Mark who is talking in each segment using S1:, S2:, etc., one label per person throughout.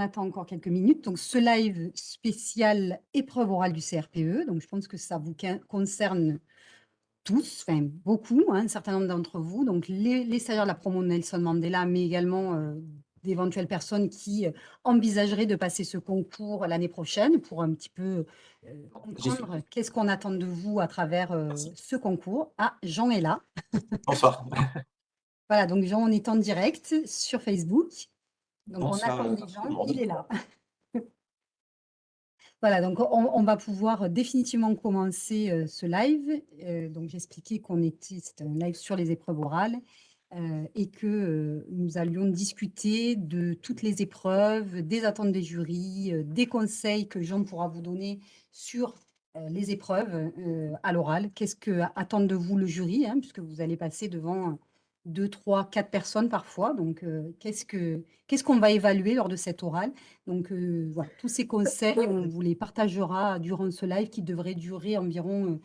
S1: On attend encore quelques minutes. Donc, ce live spécial épreuve orale du CRPE. Donc, je pense que ça vous concerne tous, enfin beaucoup, hein, un certain nombre d'entre vous. Donc, les, les stagiaires de la promo Nelson Mandela, mais également euh, d'éventuelles personnes qui euh, envisageraient de passer ce concours l'année prochaine pour un petit peu euh, comprendre qu'est-ce qu'on attend de vous à travers ce concours. Ah, Jean est là.
S2: Bonsoir.
S1: voilà, donc Jean, on est en direct sur Facebook. Donc, on attend Jean, il est là. Voilà, donc on, va pouvoir définitivement commencer ce live. donc j'expliquais qu'on était, c'était un live sur les épreuves orales et que nous allions discuter de toutes les épreuves, des attentes des jurys, des conseils que Jean pourra vous donner sur les épreuves à l'oral. Qu'est-ce que attend de vous le jury, hein, puisque vous allez passer devant deux, trois, quatre personnes parfois. Donc, qu'est-ce que qu'est-ce qu'on va évaluer lors de cette orale? Donc, voilà, tous ces conseils, on vous les partagera durant ce live qui devrait durer environ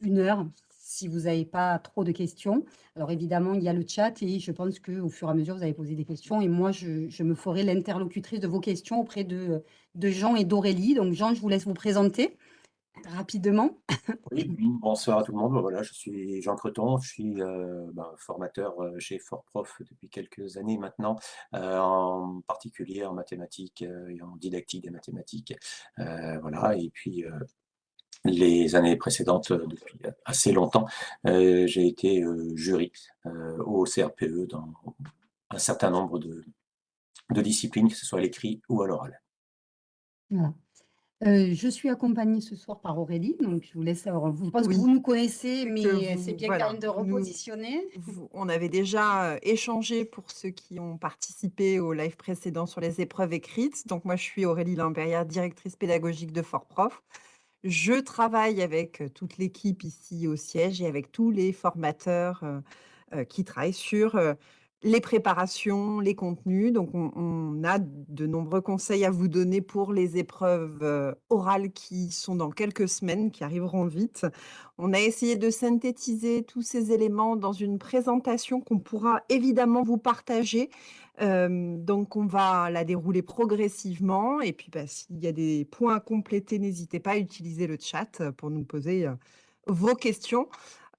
S1: une heure si vous n'avez pas trop de questions. Alors, évidemment, il y a le chat et je pense qu'au fur et à mesure, vous allez poser des questions et moi, je, je me ferai l'interlocutrice de vos questions auprès de, de Jean et d'Aurélie. Donc, Jean, je vous laisse vous présenter rapidement.
S2: Oui, bonsoir à tout le monde. Voilà, je suis Jean Creton, je suis euh, ben, formateur euh, chez FortProf depuis quelques années maintenant, euh, en particulier en mathématiques et en didactique des mathématiques. voilà, et puis les années précédentes, depuis assez longtemps, j'ai été jury au CRPE dans un certain nombre de, de disciplines, que ce soit à l'écrit ou à l'oral.
S1: Voilà. Euh, je suis accompagnée ce soir par Aurélie, donc je vous laisse alors je pense que vous nous connaissez, mais c'est bien quand même de repositionner.
S3: on avait déjà, échangé pour ceux qui ont participé au live précédent sur les épreuves écrites. Donc moi, je suis Aurélie Lambérière, directrice pédagogique de Fort-Prof. Je travaille avec, toute l'équipe ici au siège et avec tous les formateurs, qui travaillent sur, les préparations, les contenus. Donc, on, a de nombreux conseils à vous donner pour les épreuves euh, orales qui sont dans quelques semaines, qui arriveront vite. On a essayé de synthétiser tous ces éléments dans une présentation qu'on pourra évidemment vous partager. Euh, donc, on va la dérouler progressivement. Et puis, bah, s'il y a des points à compléter, n'hésitez pas à utiliser le chat pour nous poser euh, vos questions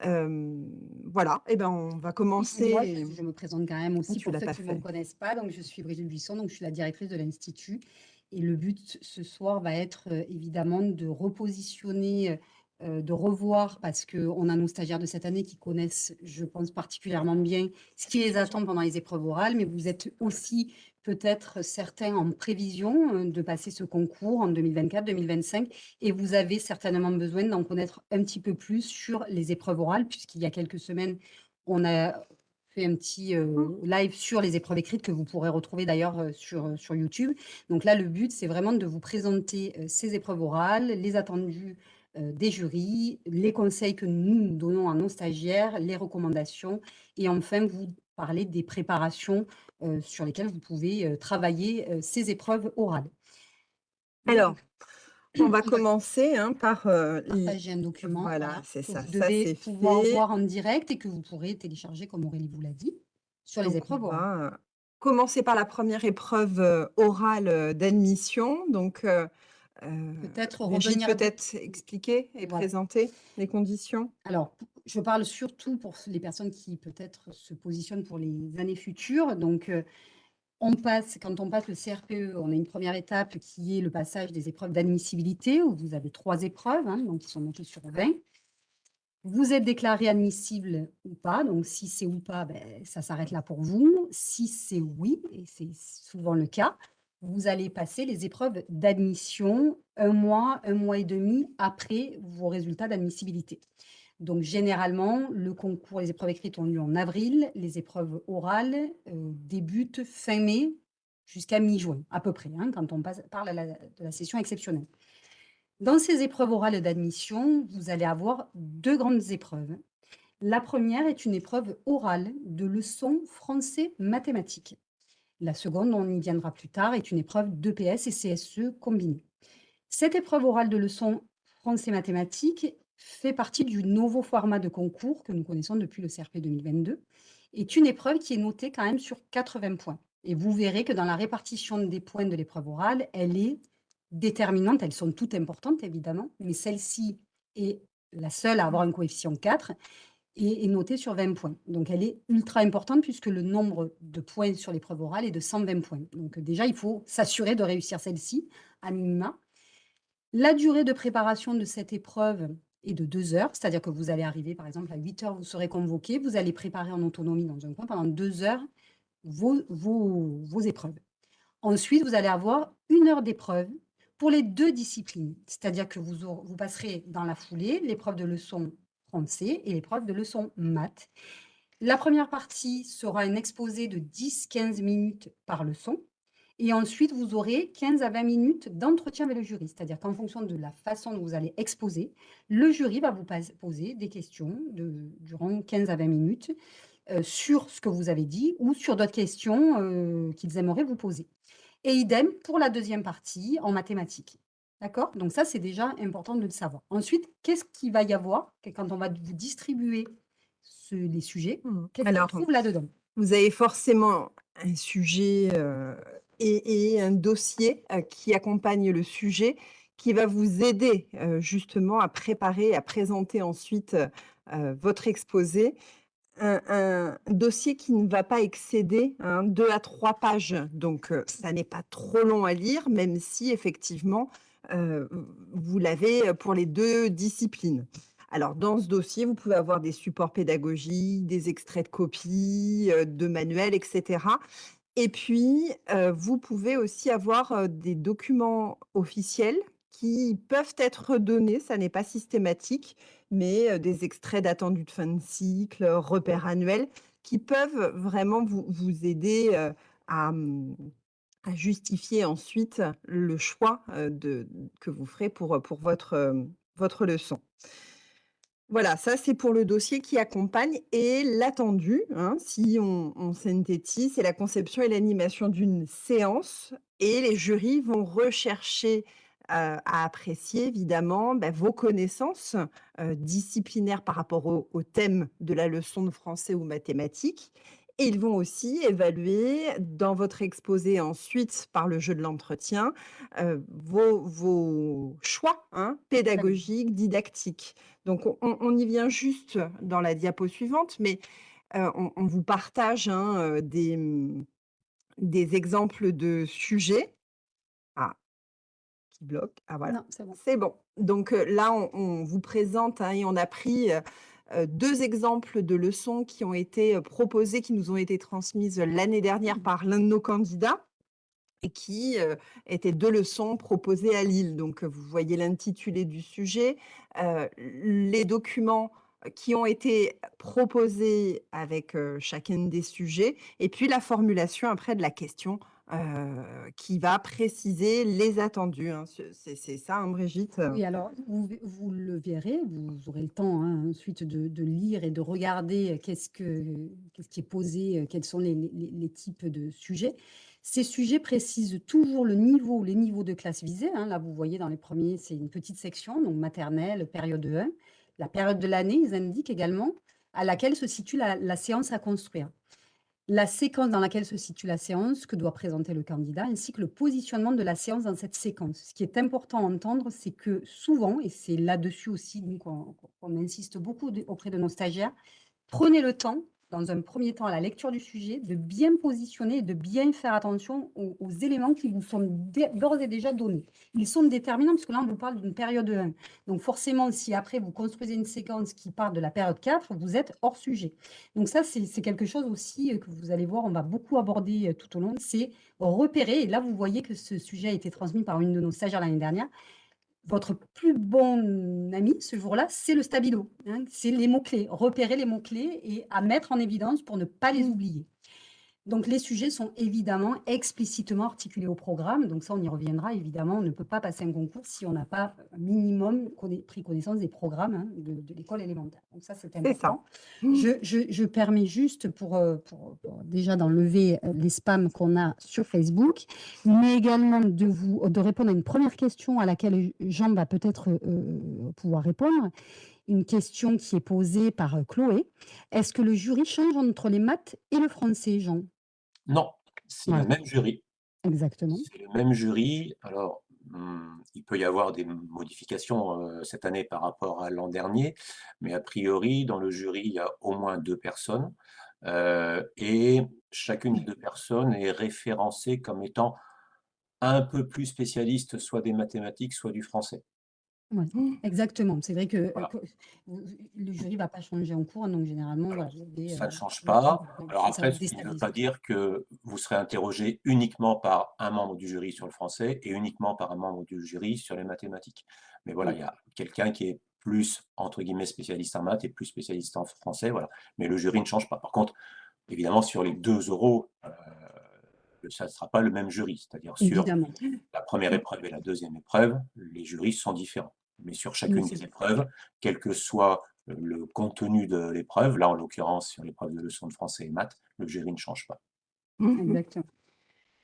S3: voilà, et ben, on va commencer
S1: je me présente quand même aussi pour ceux qui ne me connaissent pas. Donc, je suis Brigitte Buisson, donc je suis la directrice de l'Institut. Et le but ce soir va être évidemment de repositionner, de revoir, parce qu'on a nos stagiaires de cette année qui connaissent, je pense, particulièrement bien ce qui les attend pendant les épreuves orales, mais vous êtes aussi peut-être certains en prévision euh, de passer ce concours en 2024-2025 et vous avez certainement besoin d'en connaître un petit peu plus sur les épreuves orales puisqu'il y a quelques semaines, on a fait un petit euh, mmh. live sur les épreuves écrites que vous pourrez retrouver d'ailleurs euh, sur, sur YouTube. Donc là, le but, c'est vraiment de vous présenter ces épreuves orales, les attendus des jurys, les conseils que nous donnons à nos stagiaires, les recommandations et enfin vous parler des préparations sur lesquelles vous pouvez travailler ces épreuves orales.
S3: Alors, on va commencer hein, par
S1: partager un document.
S3: Voilà, c'est ça.
S1: Vous devez pouvoir voir en direct et que vous pourrez télécharger, comme Aurélie vous l'a dit, sur les épreuves orales.
S3: commencer par la première épreuve orale d'admission. Donc,
S1: peut-être
S3: peut-être expliquer et présenter les conditions.
S1: Alors, je parle surtout pour les personnes qui peut-être se positionnent pour les années futures. Donc, on passe, quand on passe le CRPE, on a une première étape qui est le passage des épreuves d'admissibilité, où vous avez trois épreuves, hein, donc qui sont montées sur 20. Vous êtes déclaré admissible ou pas, donc si c'est ou pas, ben, ça s'arrête là pour vous. Si c'est oui, et c'est souvent le cas, vous allez passer les épreuves d'admission un mois, un mois et demi après vos résultats d'admissibilité. Donc, généralement, le concours, les épreuves écrites ont lieu en avril, les épreuves orales euh, débutent fin mai jusqu'à mi-juin, à peu près, hein, quand on parle de la session exceptionnelle. Dans ces épreuves orales d'admission, vous allez avoir deux grandes épreuves. La première est une épreuve orale de leçons français-mathématiques. La seconde, on y viendra plus tard, est une épreuve d'EPS et CSE combinée. Cette épreuve orale de leçons français-mathématiques fait partie du nouveau format de concours que nous connaissons depuis le CRP 2022, est une épreuve qui est notée quand même sur 80 points. Et vous verrez que dans la répartition des points de l'épreuve orale, elle est déterminante. Elles sont toutes importantes, évidemment, mais celle-ci est la seule à avoir un coefficient 4 et est notée sur 20 points. Donc, elle est ultra importante puisque le nombre de points sur l'épreuve orale est de 120 points. Donc, déjà, il faut s'assurer de réussir celle-ci à minima. La durée de préparation de cette épreuve est de deux heures, c'est-à-dire que vous allez arriver, par exemple, à 8 heures, vous serez convoqué, vous allez préparer en autonomie dans un coin pendant deux heures vos, vos épreuves. Ensuite, vous allez avoir une heure d'épreuve pour les deux disciplines, c'est-à-dire que vous, vous passerez dans la foulée l'épreuve de leçon français et l'épreuve de leçon maths. La première partie sera un exposé de 10-15 minutes par leçon. Et ensuite, vous aurez 15 à 20 minutes d'entretien avec le jury. C'est-à-dire qu'en fonction de la façon dont vous allez exposer, le jury va vous poser des questions de, durant 15 à 20 minutes euh, sur ce que vous avez dit ou sur d'autres questions euh, qu'ils aimeraient vous poser. Et idem pour la deuxième partie en mathématiques. D'accord? Donc ça, c'est déjà important de le savoir. Ensuite, qu'est-ce qu'il va y avoir quand on va vous distribuer les sujets? Mmh. Qu'est-ce qu'on trouve là-dedans?
S3: Vous avez forcément un sujet euh, et, un dossier euh, qui accompagne le sujet qui va vous aider euh, justement à préparer, à présenter ensuite votre exposé un, dossier qui ne va pas excéder hein, deux à trois pages. Donc, euh, ça n'est pas trop long à lire, même si effectivement, euh, vous l'avez pour les deux disciplines. Alors, dans ce dossier, vous pouvez avoir des supports pédagogiques, des extraits de copies, euh, de manuels, etc. Et puis, vous pouvez aussi avoir des documents officiels qui peuvent être donnés, ça n'est pas systématique, mais des extraits d'attendus de fin de cycle, repères annuels, qui peuvent vraiment vous, vous aider mmh, à, justifier ensuite le choix de, que vous ferez pour, pour votre, votre leçon. Voilà, ça c'est pour le dossier qui accompagne et l'attendu, hein, si on, on synthétise, c'est la conception et l'animation d'une séance et les jurys vont rechercher à apprécier évidemment bah, vos connaissances disciplinaires par rapport au, thème de la leçon de français ou mathématiques. Et ils vont aussi évaluer dans votre exposé ensuite par le jeu de l'entretien vos, choix hein, pédagogiques, didactiques. Donc on, y vient juste dans la diapo suivante, mais on, vous partage hein, des, mmh, des exemples de sujets bloque. Ah voilà, c'est bon. Donc là, on, vous présente hein, et on a pris deux exemples de leçons qui ont été proposées, qui nous ont été transmises l'année dernière mmh. par l'un de nos candidats et qui étaient deux leçons proposées à Lille. Donc vous voyez l'intitulé du sujet, les documents qui ont été proposés avec chacun des sujets et puis la formulation après de la question qui va préciser les attendus, hein. C'est ça, hein, Brigitte?
S1: Oui, alors vous le verrez, vous aurez le temps, hein, ensuite de lire et de regarder, qu'est-ce que qu'est-ce qui est posé, quels sont les types de sujets. Ces sujets précisent toujours le niveau les niveaux de classe visée, Là, vous voyez dans les premiers, c'est une petite section, donc maternelle, période 1. La période de l'année, ils indiquent également à laquelle se situe la la séance à construire la séquence dans laquelle se situe la séance que doit présenter le candidat, ainsi que le positionnement de la séance dans cette séquence. Ce qui est important à entendre, c'est que souvent, et c'est là-dessus aussi qu'on insiste beaucoup auprès de nos stagiaires, prenez le temps dans un premier temps à la lecture du sujet, de bien positionner et de bien faire attention aux, éléments qui vous sont d'ores et déjà donnés. Ils sont déterminants parce que là, on vous parle d'une période 1. Donc forcément, si après vous construisez une séquence qui part de la période 4, vous êtes hors sujet. Donc ça, c'est quelque chose aussi euh, que vous allez voir, on va beaucoup aborder euh, tout au long, c'est repérer. Et là, vous voyez que ce sujet a été transmis par une de nos stagiaires l'année dernière votre plus bon ami ce jour-là, c'est le stabilo. Hein. c'est les mots-clés, repérer les mots-clés et à mettre en évidence pour ne pas les oublier. Donc les sujets sont évidemment explicitement articulés au programme. Donc ça, on y reviendra. Évidemment, on ne peut pas passer un concours si on n'a pas un minimum pris connaissance des programmes hein, de, l'école élémentaire. Donc ça, c'est important. Je, je, permets juste pour, euh, pour, déjà d'enlever euh, les spams qu'on a sur Facebook, mais également de, vous, de répondre à une première question à laquelle Jean va peut-être euh, pouvoir répondre une question qui est posée par Chloé. Est-ce que le jury change entre les maths et le français, Jean?
S2: Non, c'est le
S1: Voilà.
S2: même jury.
S1: Exactement.
S2: C'est le même jury. Alors, mmh, il peut y avoir des modifications, cette année par rapport à l'an dernier, mais a priori, dans le jury, il y a au moins 2 personnes, et chacune des 2 personnes est référencée comme étant un peu plus spécialiste, soit des mathématiques, soit du français.
S1: Ouais, exactement. C'est vrai que,
S2: Voilà.
S1: vous le jury va pas changer en cours, donc généralement,
S2: Voilà,
S1: voilà,
S2: ça ne
S1: heu,
S2: change pas. Alors
S1: ça
S2: après, ce qui ne veut pas dire que vous serez interrogé uniquement par un membre du jury sur le français et uniquement par un membre du jury sur les mathématiques. Mais voilà, il y a quelqu'un qui est plus, entre guillemets, «spécialiste en maths» et plus spécialiste en français, voilà. Mais le jury ne change pas. Par contre, évidemment, sur les 2 oraux, heu, ça ne sera pas le même jury. C'est-à-dire sur la 1re épreuve et la 2e épreuve, les jurys sont différents. Mais sur chacune des épreuves, quel que soit, heu, le contenu de l'épreuve, là, en l'occurrence, sur l'épreuve de leçons de français et maths, le jury ne change pas.
S1: Exactement.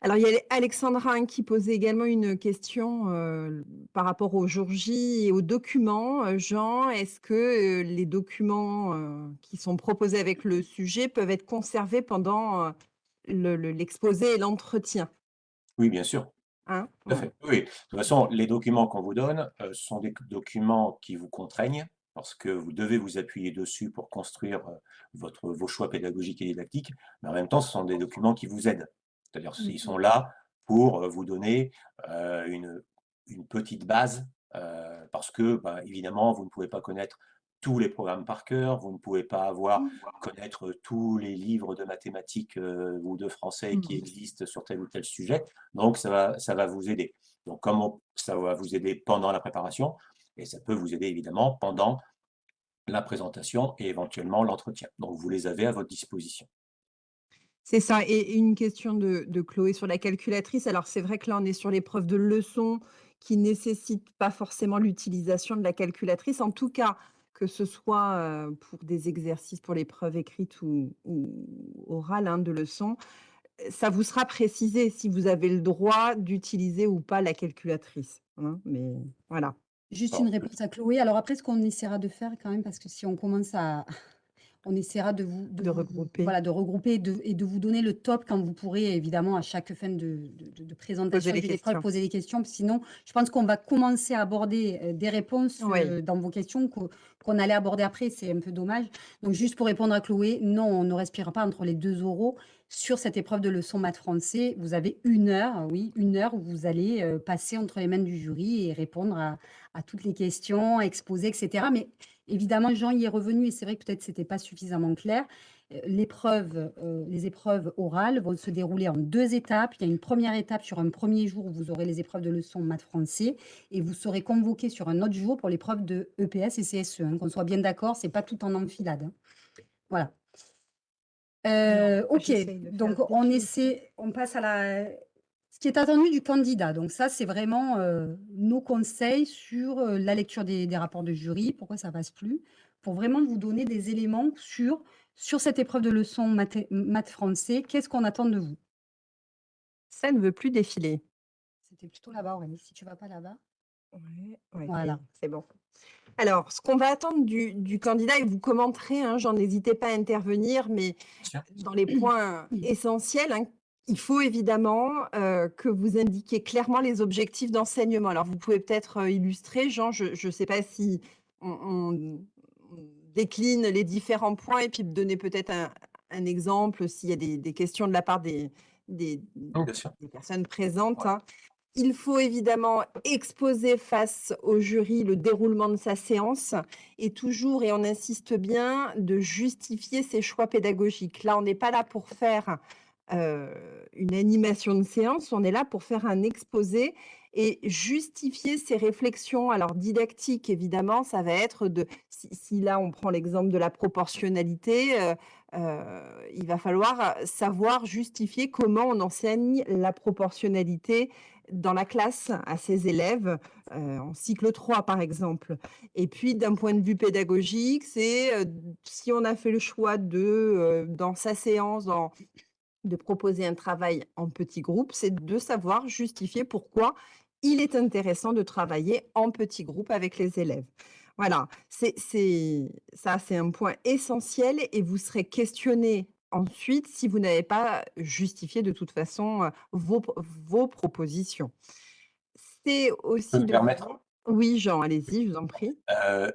S3: Alors, il y a Alexandra, qui posait également une question, heu, par rapport au jour J et aux documents. Heu, Jean, est-ce que, les documents, qui sont proposés avec le sujet peuvent être conservés pendant, heu, le le l'exposé et l'entretien?
S2: Oui, bien sûr.
S3: Hein?
S2: Tout à
S3: Voilà.
S2: fait. Oui. De toute façon, les documents qu'on vous donne, heu, sont des documents qui vous contraignent parce que vous devez vous appuyer dessus pour construire, heu, votre vos choix pédagogiques et didactiques, mais en même temps, ce sont des documents qui vous aident. C'est-à-dire s
S1: Mmh.
S2: ils sont là pour, heu, vous donner, une une petite base, parce que, bah, évidemment, vous ne pouvez pas connaître tous les programmes par cœur, vous ne pouvez pas avoir connaître tous les livres de mathématiques, heu, ou de français qui
S3: Mmh.
S2: existent sur tel ou tel sujet, donc ça va ça va vous aider. Donc comment ça va vous aider pendant la préparation et ça peut vous aider évidemment pendant la présentation et éventuellement l'entretien. Donc vous les avez à votre disposition.
S3: C'est ça et une question de de Chloé sur la calculatrice. Alors c'est vrai que là, on est sur l'épreuve de leçon qui nécessite pas forcément l'utilisation de la calculatrice. En tout cas, que ce soit, pour des exercices pour l'épreuve écrite ou ou orale, hein, de leçon, ça vous sera précisé si vous avez le droit d'utiliser ou pas la calculatrice, hein, mais voilà.
S1: Juste une
S2: Alors
S1: réponse à Chloé. Alors après, ce qu'on essaiera de faire quand même, parce que si on commence à on essaiera de vous de
S3: regrouper.
S1: voilà, de regrouper et de et de vous donner le top quand vous pourrez évidemment à chaque fin de de
S3: Poser
S1: présentation d'une épreuve
S3: questions.
S1: poser des questions. Sinon, je pense qu'on va commencer à aborder, heu, des réponses,
S3: Oui.
S1: heu, dans vos questions qu'on allait aborder après, c'est un peu dommage. Donc juste pour répondre à Chloé, non, on ne respire pas entre les 2 oraux. Sur cette épreuve de leçon maths français, vous avez 1 heure, oui, 1 heure où vous allez, heu, passer entre les mains du jury et répondre à à toutes les questions, exposer et cetera. Mais évidemment, Jean y est revenu et c'est vrai que peut-être c'était pas suffisamment clair. L'épreuve, heu, les épreuves orales vont se dérouler en 2 étapes. Il y a une 1re étape sur un 1er jour où vous aurez les épreuves de leçon maths français et vous serez convoqués sur un autre jour pour l'épreuve de EPS et CSE, hein. Qu'on soit bien d'accord, c'est pas tout en enfilade, hein. Voilà. Heu, OK, donc on essaie on passe à la ce qui est attendu du candidat. Donc ça, c'est vraiment, heu, nos conseils sur, heu, la lecture des des rapports de jury, pourquoi ça passe plus, pour vraiment vous donner des éléments sur sur cette épreuve de leçon maths français, qu'est-ce qu'on attend de vous?
S3: Ça ne veut plus défiler.
S1: C'était plutôt là-bas, Aurélie, si tu vas pas là-bas.
S3: Ouais, ouais,
S1: Voilà.
S3: est, c'est bon. Alors, ce qu'on va attendre du du candidat et vous commenterez, hein, Jean, n'hésitez pas à intervenir, mais dans les points essentiels, hein, il faut évidemment, heu, que vous indiquiez clairement les objectifs d'enseignement. Alors vous pouvez peut-être, heu, illustrer, Jean, je je sais pas si on décline les différents points et puis donner peut-être un un exemple s'il y a des des questions de la part des des personnes présentes,
S2: Ouais.
S3: hein. Il faut évidemment exposer face au jury le déroulement de sa séance et toujours, et on insiste bien, de justifier ses choix pédagogiques. Là, on n'est pas là pour faire, heu, une animation de séance, on est là pour faire un exposé et justifier ses réflexions. Alors didactique, évidemment, ça va être de si là, on prend l'exemple de la proportionnalité, heu heu, il va falloir savoir justifier comment on enseigne la proportionnalité dans la classe à ses élèves, en cycle 3, par exemple. Et puis d'un point de vue pédagogique, c'est, si on a fait le choix de, dans sa séance, dans de proposer un travail en petits groupes, c'est de savoir justifier pourquoi il est intéressant de travailler en petits groupes avec les élèves. Voilà, c'est ça, c'est un point essentiel et vous serez questionnés ensuite si vous n'avez pas justifié de toute façon, heu, vos vos propositions. C'est
S2: Je peux
S3: aussi
S2: me
S3: le
S2: permettre?
S3: oui Jean, allez-y, je vous en prie.
S2: Heu,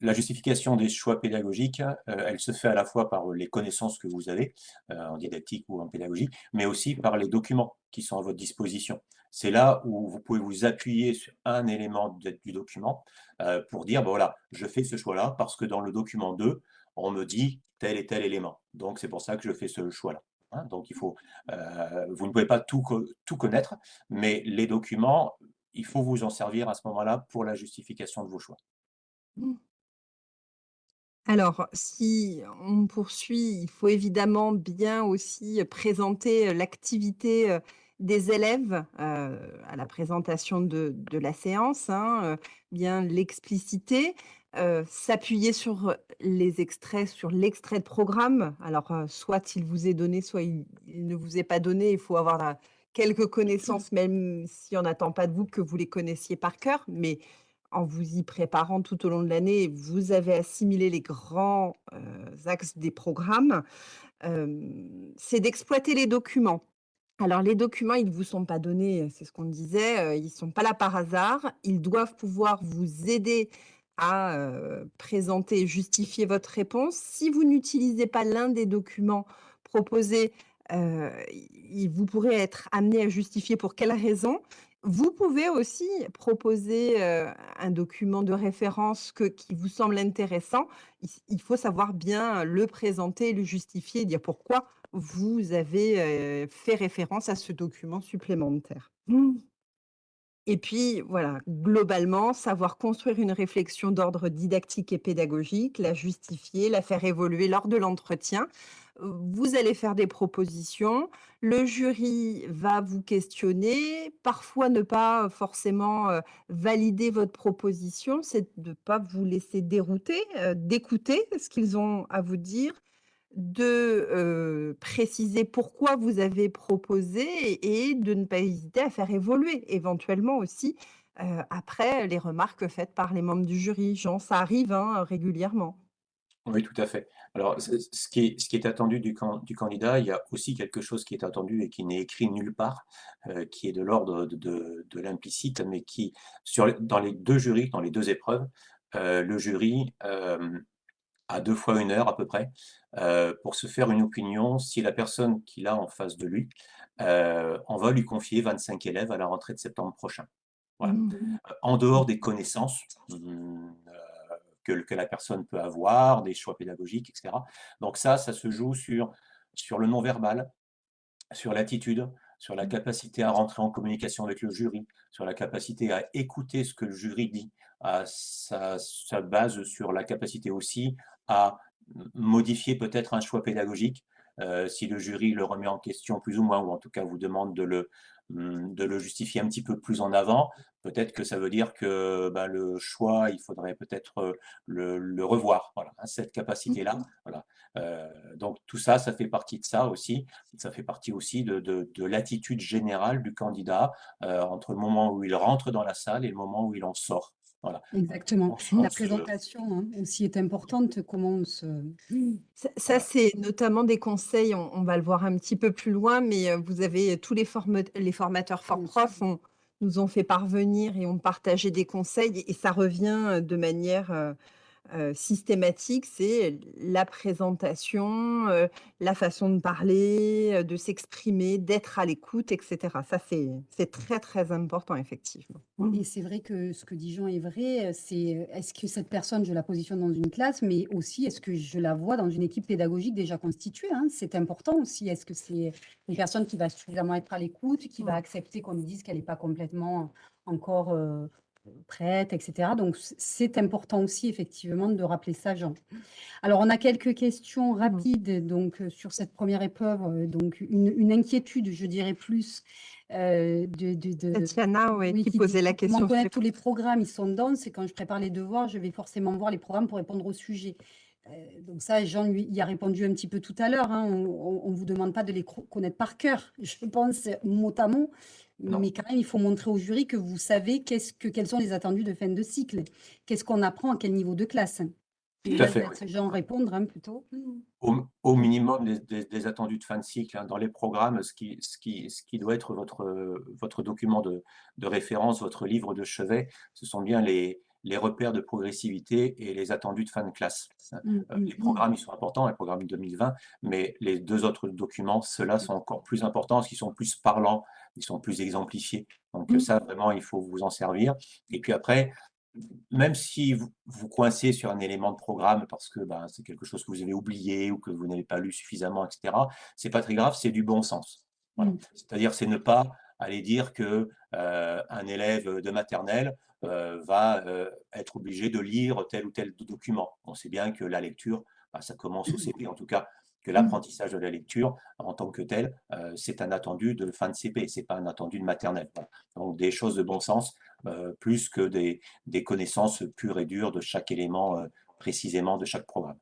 S2: la justification des choix pédagogiques, heu, elle se fait à la fois par les connaissances que vous avez, heu, en didactique ou en pédagogie, mais aussi par les documents qui sont à votre disposition. C'est là où vous pouvez vous appuyer sur un élément du document, heu, pour dire: «Bah, voilà, je fais ce choix-là parce que dans le document 2, on me dit tel et tel élément. Donc c'est pour ça que je fais ce choix-là». Hein, donc il faut, vous ne pouvez pas tout co tout connaître, mais les documents, il faut vous en servir à ce moment-là pour la justification de vos choix.
S3: Alors, si on poursuit, il faut évidemment bien aussi présenter, l'activité, des élèves, à la présentation de de la séance, hein, bien l'expliciter, s'appuyer sur les extraits, sur l'extrait de programme. Alors, soit il vous est donné, soit il il ne vous est pas donné. Il faut avoir quelques connaissances, même si on n'attend pas de vous que vous les connaissiez par cœur, mais en vous y préparant tout au long de l'année, vous avez assimilé les grands, axes des programmes. C'est d'exploiter les documents. Alors les documents, ils ne vous sont pas donnés, c'est ce qu'on disait, ils sont pas là par hasard. Ils doivent pouvoir vous aider à, heu, présenter justifier votre réponse. Si vous n'utilisez pas l'un des documents proposés, vous pourrez être amené à justifier pour quelle raison? Vous pouvez aussi proposer, heu, un document de référence que qui vous semble intéressant. Il s il faut savoir bien le présenter, le justifier, dire pourquoi vous avez, heu, fait référence à ce document supplémentaire. Et puis voilà, globalement, savoir construire une réflexion d'ordre didactique et pédagogique, la justifier, la faire évoluer lors de l'entretien. Vous allez faire des propositions, le jury va vous questionner, parfois ne pas forcément, heu, valider votre proposition, c'est de pas vous laisser dérouter, heu, d'écouter ce qu'ils ont à vous dire, de, heu, préciser pourquoi vous avez proposé et de ne pas hésiter à faire évoluer éventuellement aussi, après les remarques faites par les membres du jury. Jean, ça arrive, hein, régulièrement.
S2: Oui, tout à fait. Alors, ce ce qui est ce qui est attendu du can du candidat, il y a aussi quelque chose qui est attendu et qui n'est écrit nulle part, heu, qui est de l'ordre de de de l'implicite, mais qui sur les dans les 2 jurys, dans les 2 épreuves, heu, le jury, hem, a 2 fois 1 heure à peu près, pour se faire une opinion si la personne qu'il a en face de lui, heu, on va lui confier 25 élèves à la rentrée de septembre prochain. Voilà.
S3: Mmh.
S2: En dehors des connaissances, mmh, que que la personne peut avoir, des choix pédagogiques et cetera. Donc ça, ça se joue sur sur le non verbal, sur l'attitude, sur la capacité à rentrer en communication avec le jury, sur la capacité à écouter ce que le jury dit, à ça ça base sur la capacité aussi à modifier peut-être un choix pédagogique, si le jury le remet en question plus ou moins ou en tout cas vous demande de le, de le justifier un petit peu plus en avant. Peut-être que ça veut dire que, bah, le choix, il faudrait peut-être, heu, le le revoir. Voilà, hein, cette capacité-là, voilà. Heu, donc tout ça, ça fait partie de ça aussi. Ça fait partie aussi de de de l'attitude générale du candidat, entre le moment où il rentre dans la salle et le moment où il en sort. Voilà.
S1: Exactement. La
S2: on se
S1: présentation, hein, aussi est importante, comment on se
S3: Ça c'est notamment des conseils, on on va le voir un petit peu plus loin, mais, heu, vous avez tous les les formateurs. ForProf ont nous ont fait parvenir et ont partagé des conseils et ça revient de manière, heu systématique. C'est la présentation, la façon de parler, de s'exprimer, d'être à l'écoute et cetera. Ça, c'est c'est très, très important effectivement.
S1: Et c'est vrai que ce que dit Jean est vrai, c'est, est-ce que cette personne, je la positionne dans une classe, mais aussi est-ce que je la vois dans une équipe pédagogique déjà constituée, hein? C'est important aussi. Est-ce que c'est une personne qui va suffisamment être à l'écoute, qui va
S3: Mmh.
S1: accepter qu'on lui dise qu'elle est pas complètement encore, prête et cetera. Donc c'est important aussi effectivement de rappeler ça, Jean. Alors on a quelques questions
S3: Mmh.
S1: rapides donc, heu, sur cette 1re épreuve, heu, donc une une inquiétude, je dirais plus, heu, de de de
S3: Tatiana, ouais,
S1: oui,
S3: qui posait la
S1: «Comment
S3: question
S1: connaître tous les programmes? Ils sont denses et quand je prépare les devoirs, je vais forcément voir les programmes pour répondre au sujet». Donc ça, Jean lui y a répondu un petit peu tout à l'heure, hein. On on vous demande pas de les connaître par cœur, je pense, mot à mot,
S2: Non.
S1: mais quand même, il faut montrer au jury que vous savez qu'est-ce que quels sont les attendus de fin de cycle. Qu'est-ce qu'on apprend à quel niveau de classe?
S2: Tout à
S1: je
S2: fait, oui.
S1: répondre, hein, plutôt.
S2: Au, au minimum des, des- des attendus de fin de cycle hein, dans les programmes, ce qui, ce qui, ce qui doit être votre, votre document de, de référence, votre livre de chevet, ce sont bien les, les repères de progressivité et les attendus de fin de classe.
S1: Mm,
S2: Euh,
S1: mm,
S2: Les
S1: mm.
S2: programmes, ils sont importants, les programmes 2020, mais les deux autres documents, ceux-là sont encore plus importants parce qu'ils sont plus parlants, ils sont plus exemplifiés. Donc ça, vraiment, il faut vous en servir. Et puis après, même si vous, vous coincez sur un élément de programme parce que ben, c'est quelque chose que vous avez oublié ou que vous n'avez pas lu suffisamment, etc., c'est pas très grave, c'est du bon sens. Voilà. C'est-à-dire, c'est ne pas aller dire que euh, un élève de maternelle va euh, être obligé de lire tel ou tel document. On sait bien que la lecture, bah, ça commence au CP, en tout cas, que l'apprentissage de la lecture en tant que tel, euh, c'est un attendu de fin de CP, c'est pas un attendu de maternelle. Voilà. Donc des choses de bon sens, euh, plus que des, des connaissances pures et dures de chaque élément euh, précisément de chaque programme.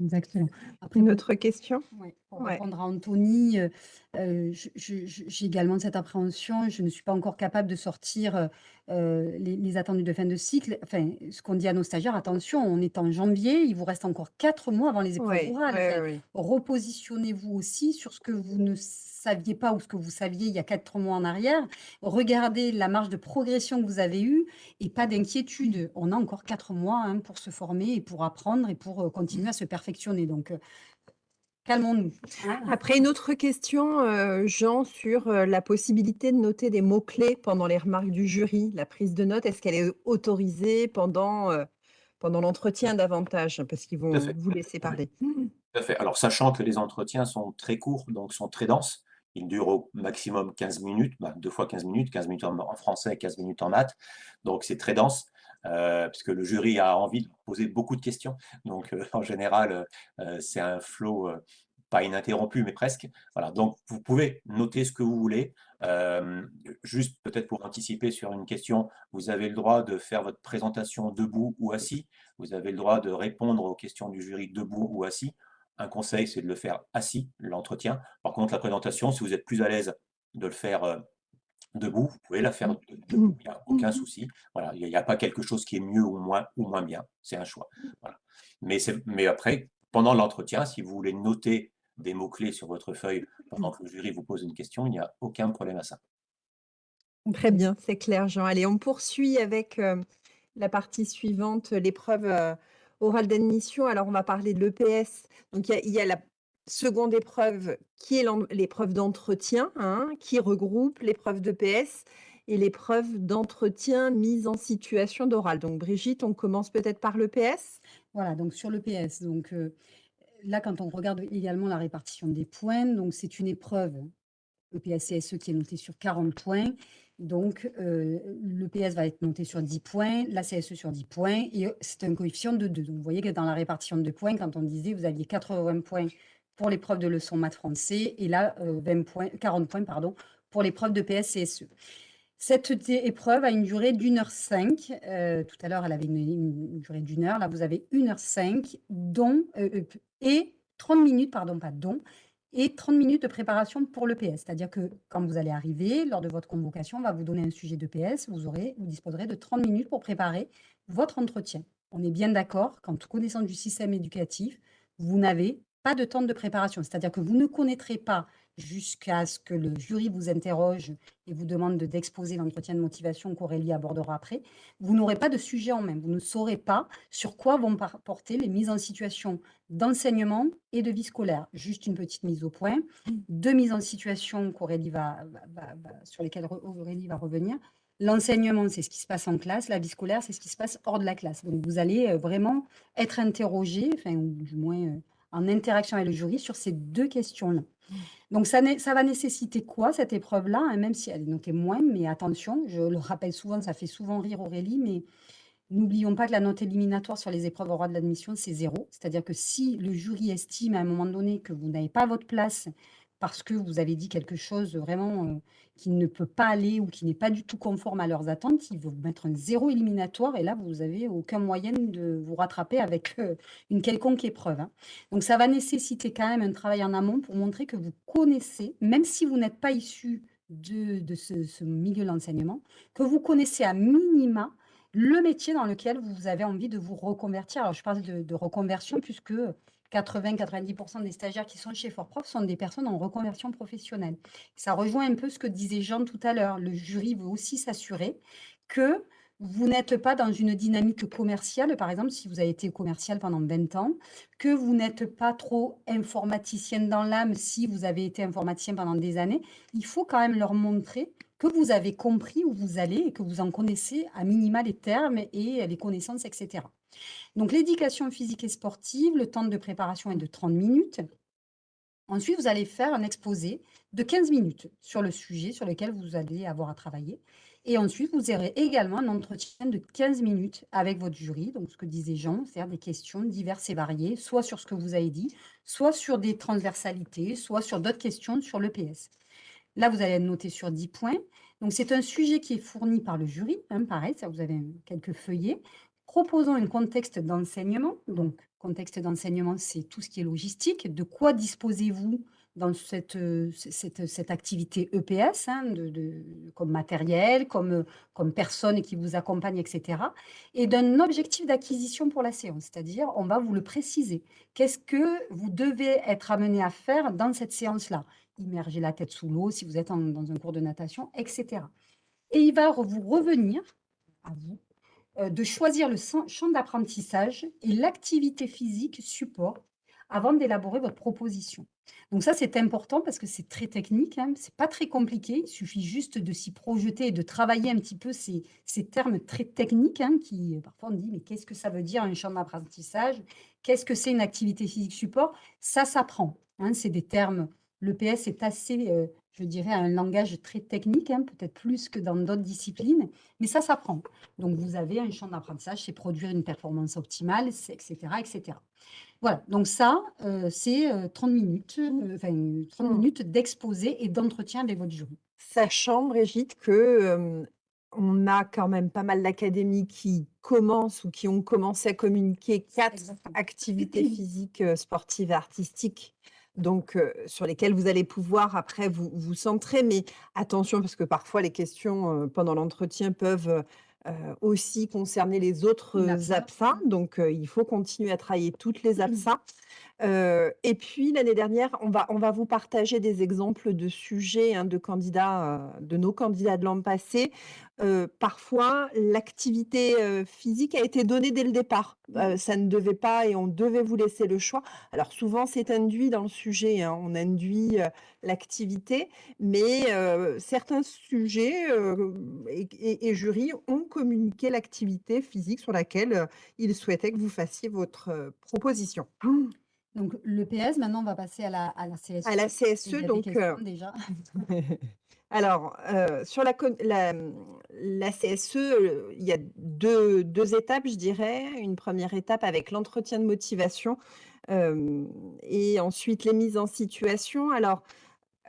S1: Exactement. Après,
S3: autre question?
S1: Ouais,
S3: Ouais.
S1: répondre à Anthony, euh, euh, j'ai également cette appréhension. Je ne suis pas encore capable de sortir euh, les, les attendus de fin de cycle. Enfin, ce qu'on dit à nos stagiaires, attention, on est en janvier, il vous reste encore quatre mois avant les épreuves orales.
S3: oui,
S1: Enfin,
S3: oui.
S1: repositionnez-vous aussi sur ce que vous ne saviez pas ou ce que vous saviez il y a quatre mois en arrière. Regardez la marge de progression que vous avez eue et pas d'inquiétude. On a encore quatre mois hein, pour se former et pour apprendre et pour euh, continuer à se perfectionner. Donc, calmons-nous. hein.
S3: Après, une autre question, euh, Jean, sur euh, la possibilité de noter des mots-clés pendant les remarques du jury. La prise de notes, est-ce qu'elle est autorisée pendant, euh, pendant l'entretien davantage? Parce qu'ils vont vous laisser parler.
S2: Tout à fait. Alors, sachant que les entretiens sont très courts, donc sont très denses, ils durent au maximum 15 minutes, bah, deux fois 15 minutes, 15 minutes en, en français, 15 minutes en maths, donc c'est très dense, euh, puisque le jury a envie de poser beaucoup de questions. Donc, euh, en général, euh, c'est un flow pas ininterrompu, mais presque. Voilà. Donc, vous pouvez noter ce que vous voulez. Juste peut-être pour anticiper sur une question, vous avez le droit de faire votre présentation debout ou assis. Vous avez le droit de répondre aux questions du jury debout ou assis. Un conseil, c'est de le faire assis, l'entretien. Par contre, la présentation, si vous êtes plus à l'aise de le faire debout, vous pouvez la faire de- debout, il n'y a aucun souci. Voilà, il n'y a, pas quelque chose qui est mieux ou moins, ou moins bien, c'est un choix. Voilà. Mais, mais après, pendant l'entretien, si vous voulez noter des mots-clés sur votre feuille pendant que le jury vous pose une question, il n'y a aucun problème à ça.
S3: Très bien, c'est clair, Jean. Allez, on poursuit avec euh, la partie suivante, l'épreuve euh, orale d'admission. Alors, on va parler de l'EPS. Donc, il y a, il y a la seconde épreuve qui est l'épreuve d'entretien, hein, qui regroupe l'épreuve d'EPS et l'épreuve d'entretien mise en situation d'oral. Donc, Brigitte, on commence peut-être par l'EPS.
S1: Voilà, donc sur le PS, donc euh, là, quand on regarde également la répartition des points, donc c'est une épreuve EPS-CSE qui est notée sur 40 points. Donc, euh, le PS va être noté sur 10 points, la CSE sur 10 points, et euh, c'est un coefficient de 2. Donc, vous voyez que dans la répartition de points, quand on disait vous aviez 80 points pour l'épreuve de leçon maths français, et là, euh, 20 points, 40 points pardon, pour l'épreuve de PS-CSE. Cette dé- épreuve a une durée d'une heure cinq. Euh, tout à l'heure, elle avait une, durée d'une heure. Là, vous avez une heure cinq, dont euh, euh, et 30 minutes, pardon, pas dont, et 30 minutes de préparation pour le PS. C'est-à-dire que quand vous allez arriver, lors de votre convocation, on va vous donner un sujet de PS. Vous, aurez, vous disposerez de 30 minutes pour préparer votre entretien. On est bien d'accord, qu'en toute connaissance du système éducatif, vous n'avez pas de temps de préparation. C'est-à-dire que vous ne connaîtrez pas jusqu'à ce que le jury vous interroge et vous demande de- d'exposer l'entretien de motivation qu'Aurélie abordera après, vous n'aurez pas de sujet en main. Vous ne saurez pas sur quoi vont porter les mises en situation d'enseignement et de vie scolaire. Juste une petite mise au point. Deux mises en situation sur lesquelles Aurélie va revenir. L'enseignement, c'est ce qui se passe en classe. La vie scolaire, c'est ce qui se passe hors de la classe. Donc, vous allez euh, vraiment être interrogé, enfin, du moins euh, en interaction avec le jury sur ces deux questions-là. Donc, ça, va nécessiter quoi, cette épreuve-là, hein, même si elle est notée moins, mais attention, je le rappelle souvent, ça fait souvent rire Aurélie, mais n'oublions pas que la note éliminatoire sur les épreuves orales d'admission, c'est zéro. C'est-à-dire que si le jury estime à un moment donné que vous n'avez pas votre place parce que vous avez dit quelque chose vraiment euh, qui ne peut pas aller ou qui n'est pas du tout conforme à leurs attentes, ils vont vous mettre un zéro éliminatoire et là, vous n'avez aucun moyen de vous rattraper avec euh, une quelconque épreuve. hein. Donc, ça va nécessiter quand même un travail en amont pour montrer que vous connaissez, même si vous n'êtes pas issu de, ce, milieu de l'enseignement, que vous connaissez à minima le métier dans lequel vous avez envie de vous reconvertir. Alors, je parle de reconversion puisque 80-90% des stagiaires qui sont chez Fortprof sont des personnes en reconversion professionnelle. Ça rejoint un peu ce que disait Jean tout à l'heure. Le jury veut aussi s'assurer que vous n'êtes pas dans une dynamique commerciale, par exemple, si vous avez été commercial pendant 20 ans, que vous n'êtes pas trop informaticienne dans l'âme si vous avez été informaticien pendant des années. Il faut quand même leur montrer que vous avez compris où vous allez et que vous en connaissez à minima les termes et les connaissances, etc. Donc, l'éducation physique et sportive, le temps de préparation est de 30 minutes. Ensuite, vous allez faire un exposé de 15 minutes sur le sujet sur lequel vous allez avoir à travailler. Et ensuite, vous aurez également un entretien de 15 minutes avec votre jury, donc ce que disait Jean, c'est-à-dire des questions diverses et variées, soit sur ce que vous avez dit, soit sur des transversalités, soit sur d'autres questions sur l'EPS. Là, vous allez noter sur 10 points. Donc, c'est un sujet qui est fourni par le jury, hein, pareil, ça vous avez quelques feuillets, proposant un contexte d'enseignement. Donc, contexte d'enseignement, c'est tout ce qui est logistique. De quoi disposez-vous dans cette, euh, cette, cette activité EPS, hein, comme matériel, comme, comme personne qui vous accompagne, etc. Et d'un objectif d'acquisition pour la séance, c'est-à-dire on va vous le préciser. Qu'est-ce que vous devez être amené à faire dans cette séance-là? Immerger la tête sous l'eau si vous êtes dans un cours de natation, etc. Et il va vous revenir à vous de choisir le champ d'apprentissage et l'activité physique support avant d'élaborer votre proposition. Donc ça, c'est important parce que c'est très technique, hein. c'est pas très compliqué, il suffit juste de s'y projeter et de travailler un petit peu ces, ces termes très techniques hein, qui, euh, parfois on dit, mais qu'est-ce que ça veut dire un champ d'apprentissage? Qu'est-ce que c'est une activité physique support? Ça s'apprend, hein. c'est des termes, le PS est assez, euh, je dirais, un langage très technique, peut-être plus que dans d'autres disciplines, mais ça s'apprend. Donc vous avez un champ d'apprentissage, c'est produire une performance optimale, etc., etc. Voilà, donc ça, euh, c'est 30 euh, minutes, euh, enfin 30 mmh. minutes d'exposé et d'entretien avec votre jury.
S3: Sachant, Brigitte, que on a quand même pas mal d'académies qui commencent ou qui ont commencé à communiquer quatre activités physiques, sportives et artistiques, donc sur lesquelles vous allez pouvoir après vous vous centrer. Mais attention, parce que parfois les questions pendant l'entretien peuvent aussi concerner les autres APSA. Donc, il faut continuer à travailler toutes les APSA. et puis l'année dernière, on va, on va vous partager des exemples de sujets hein, de candidats, de nos candidats de l'an passé, parfois, l'activité, physique a été donnée dès le départ. Mmh. ça ne devait pas et on devait vous laisser le choix. Alors souvent, c'est induit dans le sujet, hein, on induit, l'activité, mais certains sujets, et et jury ont communiqué l'activité physique sur laquelle, ils souhaitaient que vous fassiez votre, proposition.
S1: Donc le PS, maintenant on va passer à la à la CSE.
S3: À la CSE, donc,
S1: déjà.
S3: Alors, sur la, CSE, il y a deux, étapes, je dirais. Une première étape avec l'entretien de motivation et ensuite les mises en situation. Alors,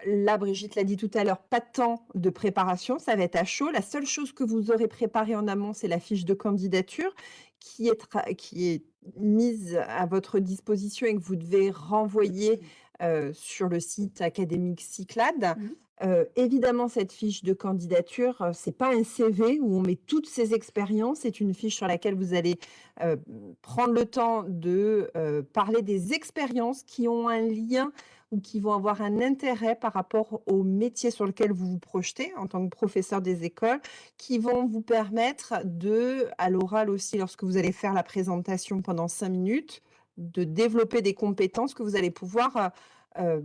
S3: là, Brigitte l'a dit tout à l'heure, pas de temps de préparation, ça va être à chaud. La seule chose que vous aurez préparée en amont, c'est la fiche de candidature qui est mise à votre disposition et que vous devez renvoyer sur le site académique Cyclade. Mmh évidemment, cette fiche de candidature, ce c'est pas un CV où on met toutes ces expériences. C'est une fiche sur laquelle vous allez prendre le temps de parler des expériences qui ont un lien ou qui vont avoir un intérêt par rapport au métier sur lequel vous vous projetez en tant que professeur des écoles, qui vont vous permettre de, à l'oral aussi, lorsque vous allez faire la présentation pendant cinq minutes, de développer des compétences que vous allez pouvoir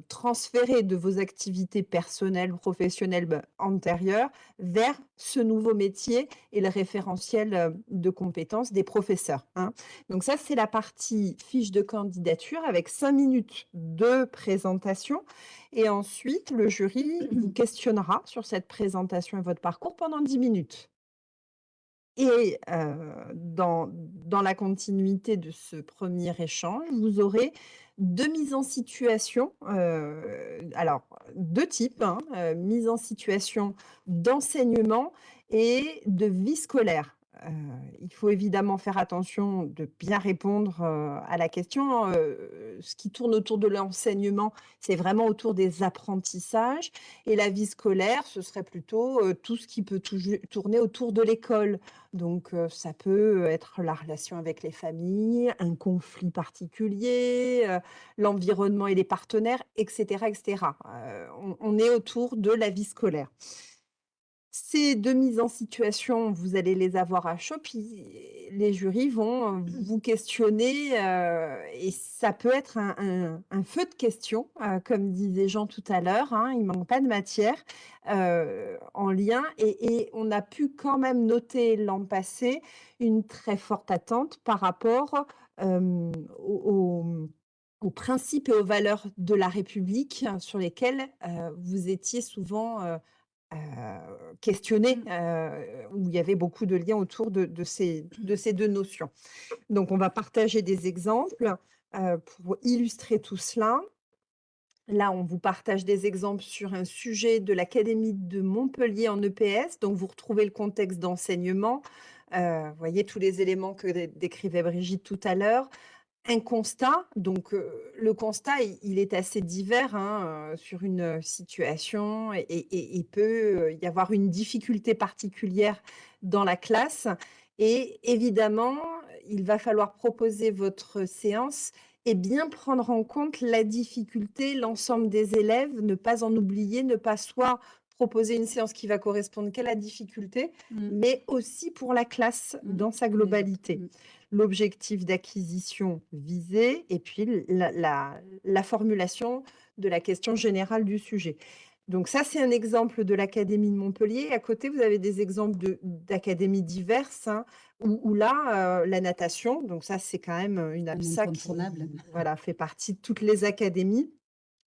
S3: transférer de vos activités personnelles, professionnelles bah, antérieures vers ce nouveau métier et le référentiel de compétences des professeurs. Hein. Donc ça, c'est la partie fiche de candidature avec cinq minutes de présentation. Et ensuite, le jury vous questionnera sur cette présentation et votre parcours pendant 10 minutes. Et dans, dans la continuité de ce premier échange, vous aurez deux mises en situation, alors deux types, hein, mise en situation d'enseignement et de vie scolaire. Il faut évidemment faire attention de bien répondre, à la question. Ce qui tourne autour de l'enseignement, c'est vraiment autour des apprentissages et la vie scolaire, ce serait plutôt, tout ce qui peut tourner autour de l'école. Donc, ça peut être la relation avec les familles, un conflit particulier, l'environnement et les partenaires et cetera et cetera. Heu, on on est autour de la vie scolaire. Ces 2 mises en situation, vous allez les avoir à chaud, puis les jurys vont, heu, vous questionner, heu et ça peut être un un un feu de questions, heu, comme disait Jean tout à l'heure, hein, il manque pas de matière, en lien et et on a pu quand même noter l'an passé une très forte attente par rapport, aux mmh, principes et aux valeurs de la République sur lesquels, heu, vous étiez souvent, Heu, questionner,
S1: Mmh.
S3: heu, où il y avait beaucoup de liens autour de de ces de ces 2 notions. Donc on va partager des exemples, heu, pour illustrer tout cela. Là, on vous partage des exemples sur un sujet de l'académie de Montpellier en EPS, donc vous retrouvez le contexte d'enseignement, heu, vous voyez tous les éléments que dé décrivait Brigitte tout à l'heure. Un constat, donc heu, le constat, il est assez divers, hein, heu, sur une, heu, situation et il peut, y avoir une difficulté particulière dans la classe. Et évidemment, il va falloir proposer votre séance et bien prendre en compte la difficulté, l'ensemble des élèves, ne pas en oublier, ne pas soit proposer une séance qui va correspondre qu'à la difficulté,
S1: Mmh.
S3: mais aussi pour la classe
S1: Mmh.
S3: dans sa
S1: autres.
S3: globalité
S1: Mmh.
S3: l'objectif d'acquisition visé et puis la la la formulation de la question générale du sujet. Donc ça, c'est un exemple de l'académie de Montpellier. À côté, vous avez des exemples de d'académies diverses, hein, où où là, heu, la natation, donc ça, c'est quand même, une
S1: incontournable.
S3: qui, voilà, fait partie de toutes les académies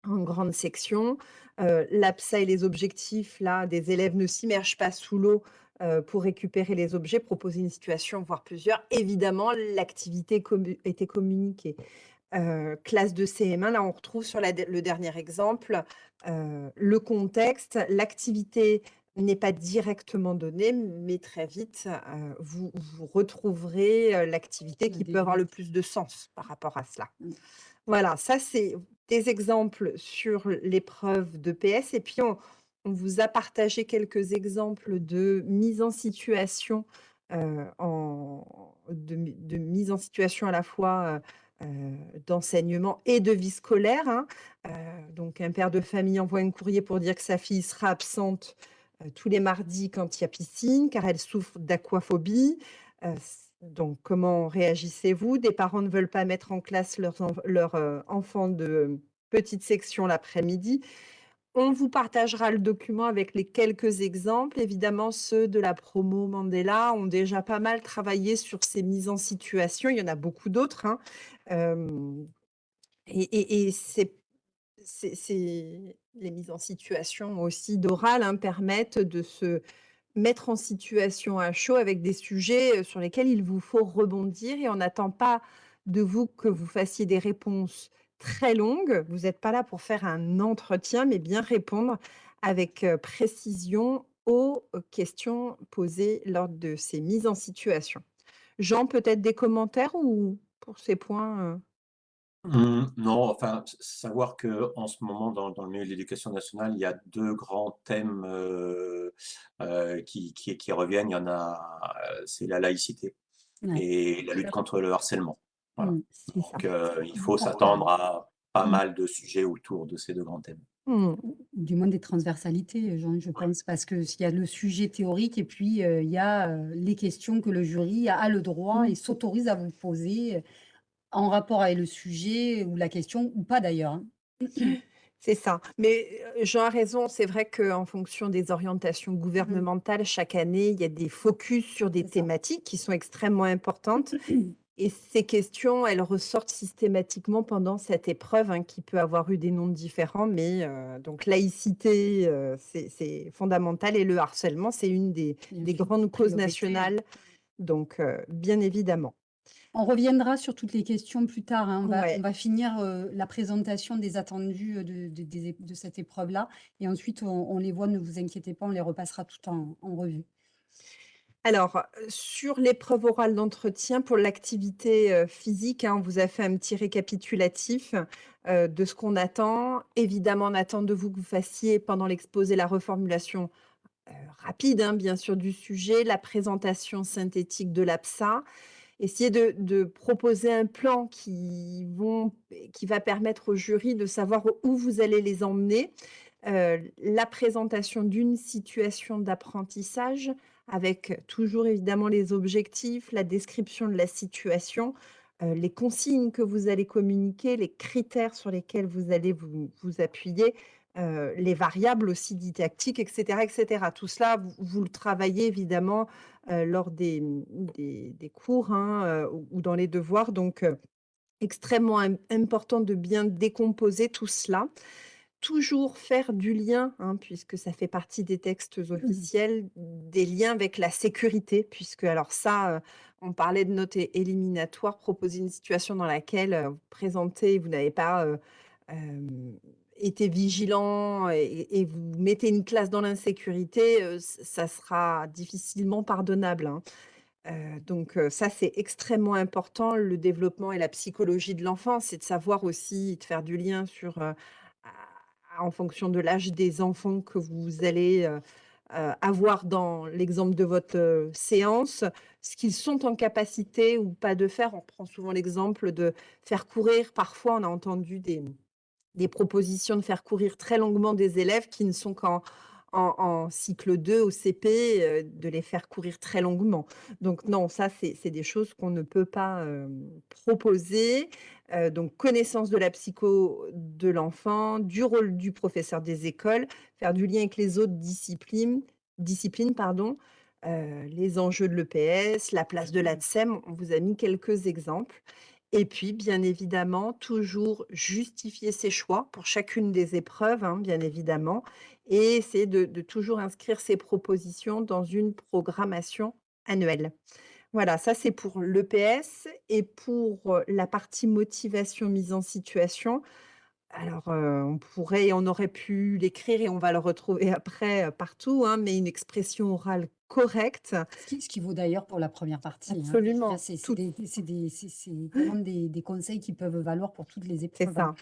S3: en grande section. Heu, l'APSA et les objectifs, là, des élèves ne s'immergent pas sous l'eau, heu, pour récupérer les objets, proposer une situation, voire plusieurs. Évidemment, l'activité commu était communiquée. Heu, classe de CM1, là, on retrouve sur la le dernier exemple, heu, le contexte, l'activité n'est pas directement donnée, mais très vite, vous vous retrouverez, l'activité
S1: La
S3: qui peut avoir le plus de sens par rapport à cela.
S1: Mmh.
S3: Voilà, ça c'est des exemples sur l'épreuve de PS et puis on vous a partagé quelques exemples de mise en situation, situation à la fois, heu heu, d'enseignement et de vie scolaire, hein. Donc un père de famille envoie un courrier pour dire que sa fille sera absente, tous les mardis quand il y a piscine, car elle souffre d'aquaphobie. Donc, comment réagissez-vous? Des parents ne veulent pas mettre en classe leurs heu, enfants de petite section l'après-midi. On vous partagera le document avec les quelques exemples. Évidemment, ceux de la promo Mandela ont déjà pas mal travaillé sur ces mises en situation. Il y en a beaucoup d'autres, hein. Et et les mises en situation aussi d'oral, hein, permettent de se mettre en situation à chaud avec des sujets, heu, sur lesquels il vous faut rebondir et on n'attend pas de vous que vous fassiez des réponses très longues. Vous n'êtes pas là pour faire un entretien, mais bien répondre avec, heu, précision aux, heu, questions posées lors de ces mises en situation. Jean, peut-être des commentaires ou pour ces points?
S2: Mmh, non, enfin, s savoir qu'en ce moment, dans dans le milieu de l'éducation nationale, il y a 2 grands thèmes, qui qui qui reviennent. Il y en a, c'est la laïcité
S1: Ouais,
S2: et la lutte contre le harcèlement. Voilà.
S1: Mmh. C'est ça.
S2: Donc il faut s'attendre à pas
S1: mmh.
S2: mal de sujets autour de ces 2 grands thèmes.
S3: Mmh.
S1: Du moins des transversalités, Jean, je pense, parce que s'il y a le sujet théorique et puis, il y a, les questions que le jury a le droit et s'autorise à vous poser, en rapport avec le sujet ou la question ou pas d'ailleurs, hein.
S3: C'est ça. Mais, heu, Jean a raison, c'est vrai qu'en fonction des orientations
S1: Mmh.
S3: gouvernementales, chaque année, il y a des focus sur des thématiques qui sont extrêmement importantes et ces questions, elles ressortent systématiquement pendant cette épreuve, hein, qui peut avoir eu des noms différents, mais, heu, donc laïcité, heu, c'est fondamental et le harcèlement, c'est une des grandes causes nationales, donc, bien évidemment.
S1: On reviendra sur toutes les questions plus tard, hein. On va on
S3: Ouais.
S1: va finir, heu, la présentation des attendus, heu, de cette épreuve-là et ensuite on on les voit, ne vous inquiétez pas, on les repassera toutes en en revue.
S3: Alors, sur l'épreuve orale d'entretien pour l'activité, heu, physique, hein, on vous a fait un petit récapitulatif, de ce qu'on attend. Évidemment, on attend de vous que vous fassiez pendant l'exposé la reformulation, rapide, hein, bien sûr, du sujet, la présentation synthétique de l'APSA. Essayer de proposer un plan qui va permettre au jury de savoir où vous allez les emmener. Heu, la présentation d'une situation d'apprentissage avec toujours évidemment les objectifs, la description de la situation, heu, les consignes que vous allez communiquer, les critères sur lesquels vous allez vous appuyer, heu, les variables aussi didactiques et cetera et cetera. Tout cela, vous vous le travaillez évidemment, heu, lors des, mmh, des des cours, hein, heu, ou dans les devoirs donc extrêmement im important de bien décomposer tout cela. Toujours faire du lien, hein, puisque ça fait partie des textes
S1: Mmh.
S3: officiels, des liens avec la sécurité, puisque alors ça, on parlait de notes éliminatoires, proposer une situation dans laquelle, vous présentez, vous n'avez pas, été vigilant et vous mettez une classe dans l'insécurité, ça sera difficilement pardonnable, hein. Donc ça, c'est extrêmement important. Le développement et la psychologie de l'enfant, c'est de savoir aussi, de faire du lien sur, en fonction de l'âge des enfants que vous allez, avoir dans l'exemple de votre, séance, ce qu'ils sont en capacité ou pas de faire. On prend souvent l'exemple de faire courir. Parfois, on a entendu des des propositions de faire courir très longuement des élèves qui ne sont qu'en en en cycle 2 au CP, heu, de les faire courir très longuement. Donc non, ça, c'est des choses qu'on ne peut pas, hem, proposer. Heu, donc connaissance de la psycho de l'enfant, du rôle du professeur des écoles, faire du lien avec les autres disciplines disciplines, pardon, les enjeux de l'EPS, la place de l'ATSEM. On vous a mis quelques exemples et puis, bien évidemment, toujours justifier ses choix pour chacune des épreuves, hein, bien évidemment et essayer de toujours inscrire ses propositions dans une programmation annuelle. Voilà, ça c'est pour l'EPS et pour, heu, la partie motivation, mise en situation. Alors, heu, on pourrait on aurait pu l'écrire et on va le retrouver après, heu, partout, hein, mais une expression orale correcte
S1: Ce qui ce qui vaut d'ailleurs pour la première partie, hein.
S3: Absolument,
S1: c'est c'est
S3: tout
S1: des conseils qui peuvent valoir pour toutes les
S3: C'est
S1: épreuves, hein.
S3: ça.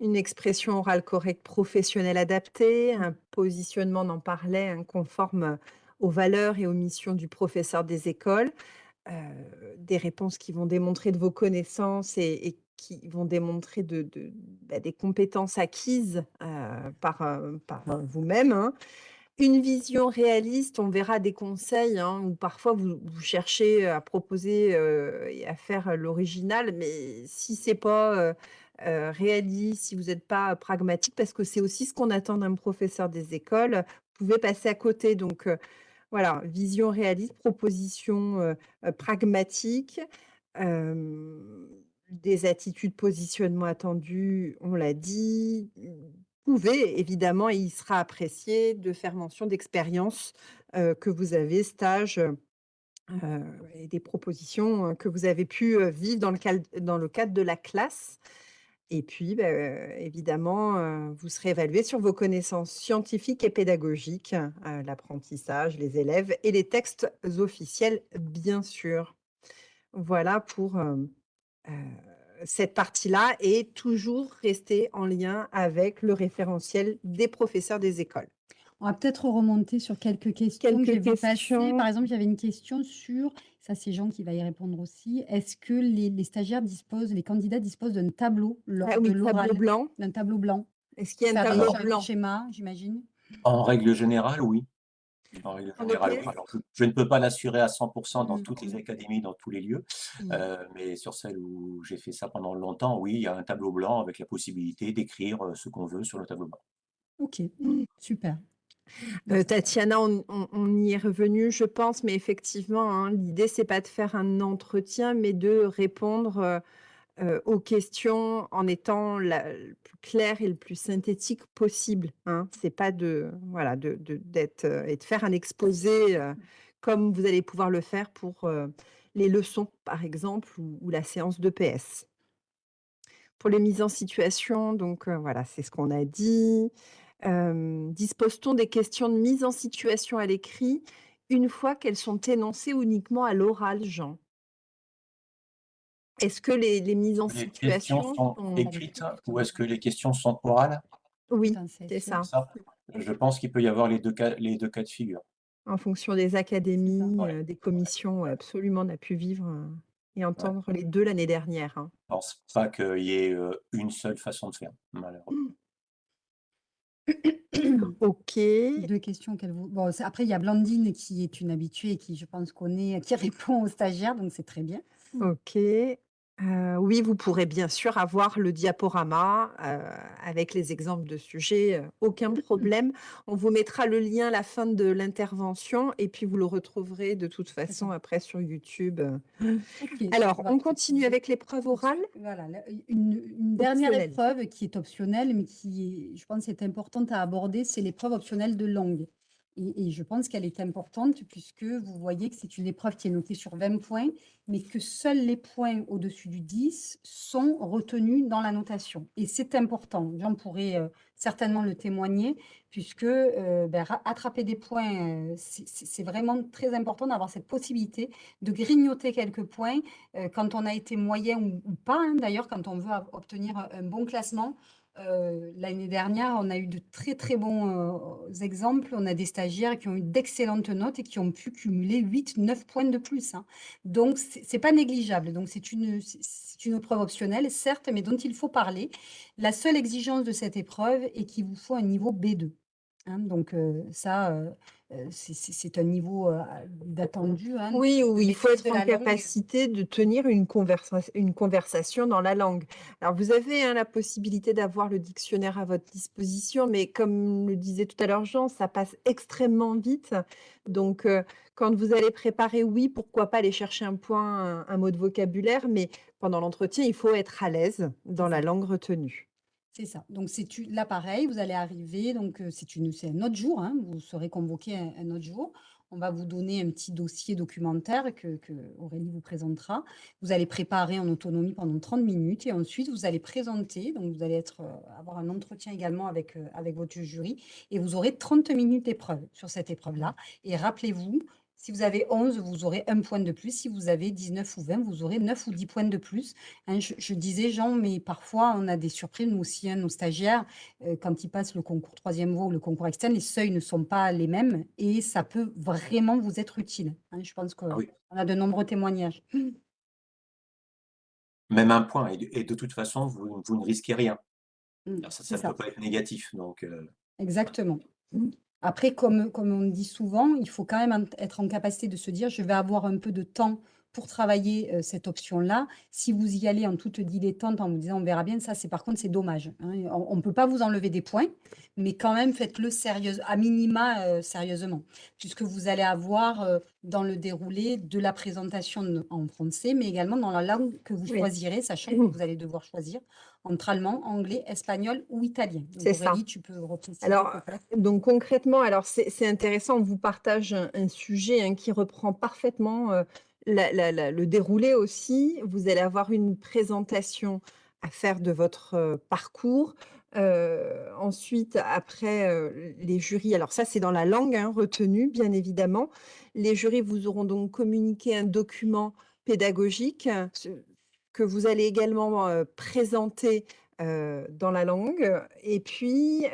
S3: Une expression orale correcte professionnelle adaptée, un positionnement, on en parlait, hein, conforme, aux valeurs et aux missions du professeur des écoles. Heu, des réponses qui vont démontrer de vos connaissances et et qui vont démontrer de de bah, des compétences acquises, heu, par, vous-même, hein. Une vision réaliste, on verra des conseils, hein, où parfois vous cherchez à proposer, et à faire l'original, mais si c'est pas, heu heu, réaliste, si vous êtes pas pragmatique, parce que c'est aussi ce qu'on attend d'un professeur des écoles, vous pouvez passer à côté. Donc voilà, vision réaliste, proposition, pragmatique, des attitudes, positionnement attendu, on l'a dit. Pouvez évidemment et il sera apprécié de faire mention d'expériences, heu, que vous avez, stages, heu et des propositions, heu, que vous avez pu, vivre dans le cadre de la classe et puis, bah, évidemment, vous serez évalué sur vos connaissances scientifiques et pédagogiques, l'apprentissage, les élèves et les textes officiels, bien sûr. Voilà pour, cette partie-là et toujours rester en lien avec le référentiel des professeurs des écoles.
S1: On va peut-être remonter sur quelques questions que j'ai
S3: Quelques
S1: vues passer. Par
S3: questions?
S1: exemple, il y avait une question sur, ça c'est Jean qui va y répondre aussi, est-ce que les les stagiaires disposent les candidats disposent d'un tableau
S3: Ah
S1: lors de
S3: oui, tableau
S1: l'oral?
S3: blanc.
S1: D'un tableau blanc
S3: Est-ce qu'il y a un tableau blanc?
S1: schémas, j'imagine?
S2: En règle générale, oui. En règle
S3: en
S2: générale, oui.
S3: EPS?
S2: Alors je je ne peux pas l'assurer à 100% dans
S3: Mmh.
S2: toutes les académies, dans tous les lieux,
S3: Mmh.
S2: heu, mais sur celles où j'ai fait ça pendant longtemps, oui, il y a un tableau blanc avec la possibilité d'écrire, heu, ce qu'on veut sur le tableau blanc.
S1: OK, super.
S3: Heu, Tatiana, on on on y est revenu, je pense, mais effectivement, hein, l'idée, c'est pas de faire un entretien, mais de répondre, heu, aux questions en étant la le plus clair et le plus synthétique possible, hein. C'est pas de voilà, de de d'être, heu et de faire un exposé, heu, comme vous allez pouvoir le faire pour, les leçons, par exemple, ou ou la séance d'EPS. Pour les mises en situation, donc voilà, c'est ce qu'on a dit. Dispose-t-on des questions de mise en situation à l'écrit une fois qu'elles sont énoncées uniquement à l'oral, Jean? Est-ce que les les mises en
S2: Les questions
S3: situation
S2: sont
S3: sont
S2: écrites ou est-ce que les questions sont orales?
S3: oui,
S1: c'est
S3: ça.
S2: Ça, je pense qu'il peut y avoir les 2 cas les 2 cas de figure.
S3: En fonction des académies,
S2: Ouais.
S3: heu, des commissions, ouais, absolument, on a pu vivre, heu, et
S2: Ouais.
S3: entendre les 2 l'année dernière, hein.
S2: Je pense pas qu'il y ait, une seule façon de faire, malheureusement.
S3: OK.
S1: 2 questions qu'elle vous bon, après il y a Blandine qui est une habituée et qui, je pense, connaît qui répond aux stagiaires, donc c'est très bien.
S3: OK. Heu, oui, vous pourrez bien sûr avoir le diaporama, heu, avec les exemples de sujets, heu, aucun problème. On vous mettra le lien à la fin de l'intervention et puis vous le retrouverez de toute façon après sur YouTube, heu.
S1: OK,
S3: Alors,
S1: on va
S3: on continue
S1: préciser
S3: avec l'épreuve orale?
S1: Voilà, la une une dernière
S3: Optionnelle.
S1: épreuve qui est optionnelle, mais qui est, je pense, est importante à aborder, c'est l'épreuve optionnelle de langue et je pense qu'elle est importante puisque vous voyez que c'est une épreuve qui est notée sur 20 points, mais que seuls les points au-dessus du 10 sont retenus dans la notation et c'est important. Jean pourrait, heu, certainement le témoigner puisque, bah, ra attraper des points, heu, c'est vraiment très important d'avoir cette possibilité de grignoter quelques points, quand on a été moyen ou pas, hein, d'ailleurs, quand on veut obtenir un bon classement. Heu, l'année dernière, on a eu de très, très bons, heu, exemples. On a des stagiaires qui ont eu d'excellentes notes et qui ont pu cumuler 8-9 points de plus, hein. Donc c'est c'est pas négligeable. Donc c'est une une épreuve optionnelle, certes, mais dont il faut parler. La seule exigence de cette épreuve est qu'il vous faut un niveau B2, hein. Donc heu, ça, c'est c'est un niveau, heu, d'attendu, hein,
S3: Oui, où il faut être en
S1: langue.
S3: capacité de tenir une conversa une conversation dans la langue. Alors vous avez, hein, la possibilité d'avoir le dictionnaire à votre disposition, mais comme le disait tout à l'heure Jean, ça passe extrêmement vite. Donc heu, quand vous allez préparer, oui, pourquoi pas aller chercher un point, un un mot de vocabulaire, mais pendant l'entretien, il faut être à l'aise dans la langue retenue.
S1: C'est ça. Donc c'est là pareil, vous allez arriver donc heu, c'est un autre jour, hein, vous serez convoqués un autre jour. On va vous donner un petit dossier documentaire que Aurélie vous présentera. Vous allez préparer en autonomie pendant 30 minutes et ensuite vous allez présenter, donc vous allez être, heu, avoir un entretien également avec, heu, avec votre jury et vous aurez 30 minutes d'épreuve sur cette épreuve-là et rappelez-vous, si vous avez 11, vous aurez 1 point de plus, si vous avez 19 ou 20, vous aurez 9 ou 10 points de plus. Hein, je je disais Jean, mais parfois on a des surprises, nous aussi, hein, nos stagiaires, heu, quand ils passent le concours 3e voie ou le concours externe, les seuils ne sont pas les mêmes et ça peut vraiment vous être utile, hein. Je pense
S2: Ah
S1: qu'on
S2: oui.
S1: a de nombreux témoignages.
S2: Même 1 point et de et de toute façon, vous vous ne risquez rien.
S1: Mmh,
S2: Alors ça ne peut pas être négatif donc heu
S1: Exactement. Mmh. Après comme comme on dit souvent, il faut quand même être en capacité de se dire: «Je vais avoir un peu de temps pour travailler, heu, cette option-là». Si vous y allez en toute dilettante en vous disant: «On verra bien», ça c'est par contre c'est dommage, hein. On ne peut pas vous enlever des points, mais quand même faites-le sérieuse à minima, heu, sérieusement. Puisque vous allez avoir, heu, dans le déroulé de la présentation en français, mais également dans la langue que vous choisirez, sachant que vous allez devoir choisir entre allemand, anglais, espagnol ou italien.
S3: C'est ça.
S1: Tu peux
S3: Alors, donc concrètement, alors c'est intéressant, on vous partage un un sujet, hein, qui reprend parfaitement, heu, la la la le déroulé aussi. Vous allez avoir une présentation à faire de votre, heu, parcours. Heu, ensuite, après, les jurys alors ça, c'est dans la langue, hein, retenue, bien évidemment. Les jurys vous auront donc communiqué un document pédagogique, que vous allez également, présenter, dans la langue et puis,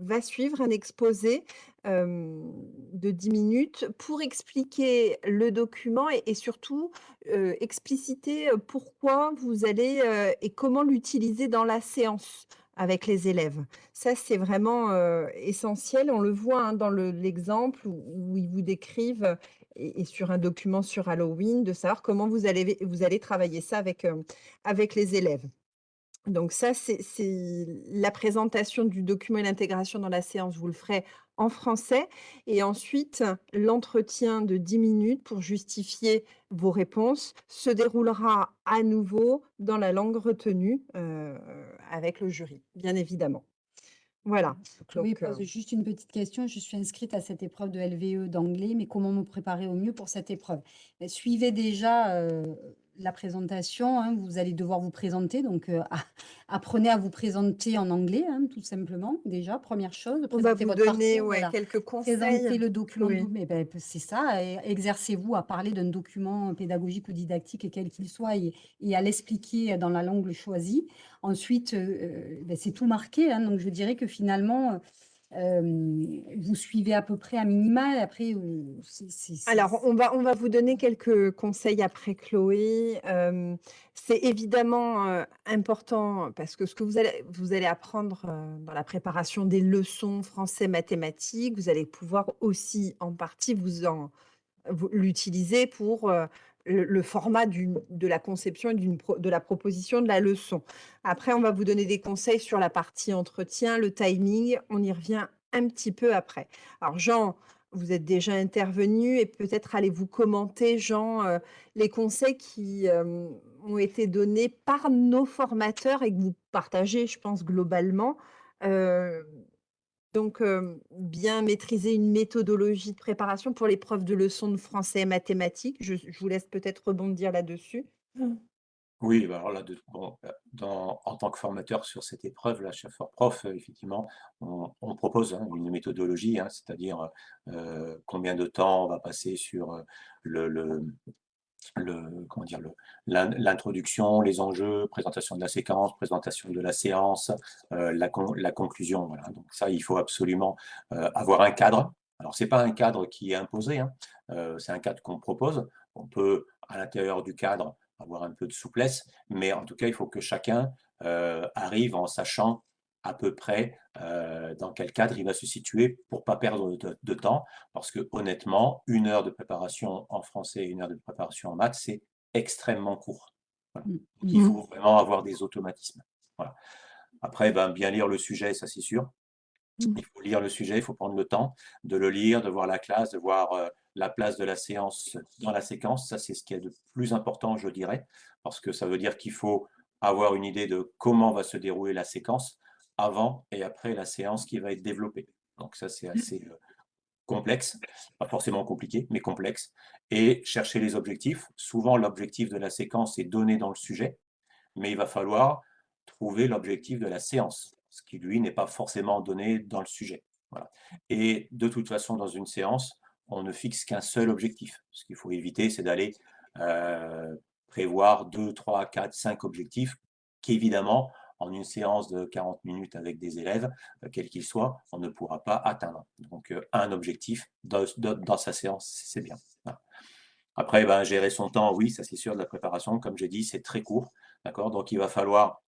S3: va suivre un exposé, de 10 minutes pour expliquer le document et surtout, expliciter, pourquoi vous allez, et comment l'utiliser dans la séance avec les élèves. Ça, c'est vraiment, essentiel. On le voit, hein, dans le l'exemple où ils vous décrivent et sur un document sur Halloween, de savoir comment vous allez vous allez travailler ça avec, hem, avec les élèves. Donc ça, c'est la présentation du document et l'intégration dans la séance, vous le ferez en français et ensuite l'entretien de 10 minutes pour justifier vos réponses se déroulera à nouveau dans la langue retenue, heu, avec le jury, bien évidemment. Voilà, donc heu
S1: pose juste une petite question: «Je suis inscrite à cette épreuve de LVE d'anglais, mais comment me préparer au mieux pour cette épreuve?» Beh, suivez déjà, heu, la présentation, hein, vous allez devoir vous présenter, donc heu, a apprenez à vous présenter en anglais, hein, tout simplement, déjà, première chose,
S3: On va vous
S1: votre
S3: donner,
S1: parcours,
S3: ouais,
S1: voilà.
S3: quelques conseils.
S1: Présenter le document
S3: Oui.
S1: mais beh, p c'est ça exercez-vous à parler d'un document pédagogique ou didactique, quel qu'il soit et et à l'expliquer dans la langue choisie. Ensuite, heu heu, beh, c'est tout marqué, hein, donc je dirais que finalement, vous suivez à peu près à minima et après,
S3: Alors, on va on va vous donner quelques conseils après Chloé. C'est évidemment, important parce que ce que vous allez vous allez apprendre, dans la préparation des leçons français, mathématiques, vous allez pouvoir aussi en partie vous en l'utiliser pour, le format de la conception et de la proposition de la leçon. Après, on va vous donner des conseils sur la partie entretien, le timing, on y revient un petit peu après. Alors Jean, vous êtes déjà intervenu et peut-être allez-vous commenter, Jean, heu, les conseils qui, hem, ont été donnés par nos formateurs et que vous partagez, je pense, globalement. Hem, donc, bien maîtriser une méthodologie de préparation pour l'épreuve de leçons de français et mathématiques. Je je vous laisse peut-être rebondir là-dessus.
S2: Oui, bah, alors là, de bon, heu, dans en tant que formateur sur cette épreuve-là, chez Fort-Prof, heu, effectivement, on on propose, hein, une méthodologie, hein, c'est-à-dire, heu, combien de temps on va passer sur, heu, le le l'introduction, les enjeux, présentation de la séquence, présentation de la séance, heu, la la conclusion, voilà. Donc ça, il faut absolument, heu, avoir un cadre. Alors c'est pas un cadre qui est imposé, hein, heu, c'est un cadre qu'on propose. On peut, à l'intérieur du cadre, avoir un peu de souplesse, mais en tout cas, il faut que chacun, arrive en sachant à peu près, heu, dans quel cadre il va se situer pour pas perdre de de temps. Parce que honnêtement, 1 heure de préparation en français et 1 heure de préparation en maths, c'est extrêmement court. Voilà. Donc il faut vraiment avoir des automatismes. Voilà. Après, ben, bien lire le sujet, ça c'est sûr.
S3: Mmh.
S2: Il faut lire le sujet, il faut prendre le temps de le lire, de voir la classe, de voir, heu, la place de la séance dans la séquence. Ça, c'est ce qu'il y a de plus important, je dirais, parce que ça veut dire qu'il faut avoir une idée de comment va se dérouler la séquence avant et après la séance qui va être développée. Donc ça, c'est assez, heu, complexe, pas forcément compliqué, mais complexe et chercher les objectifs. Souvent, l'objectif de la séquence est donné dans le sujet, mais il va falloir trouver l'objectif de la séance, ce qui, lui, n'est pas forcément donné dans le sujet. Voilà et de toute façon, dans une séance, on ne fixe qu'un seul objectif. Ce qu'il faut éviter, c'est d'aller, heu, prévoir 2-3-4-5 objectifs qu'évidemment, en une séance de 40 minutes avec des élèves, heu, quels qu'ils soient, on ne pourra pas atteindre. Donc heu, un objectif dans sa séance, c'est bien. Après, ben, gérer son temps, oui, ça c'est sûr, de la préparation, comme j'ai dit, c'est très court, d'accord? Donc il va falloir,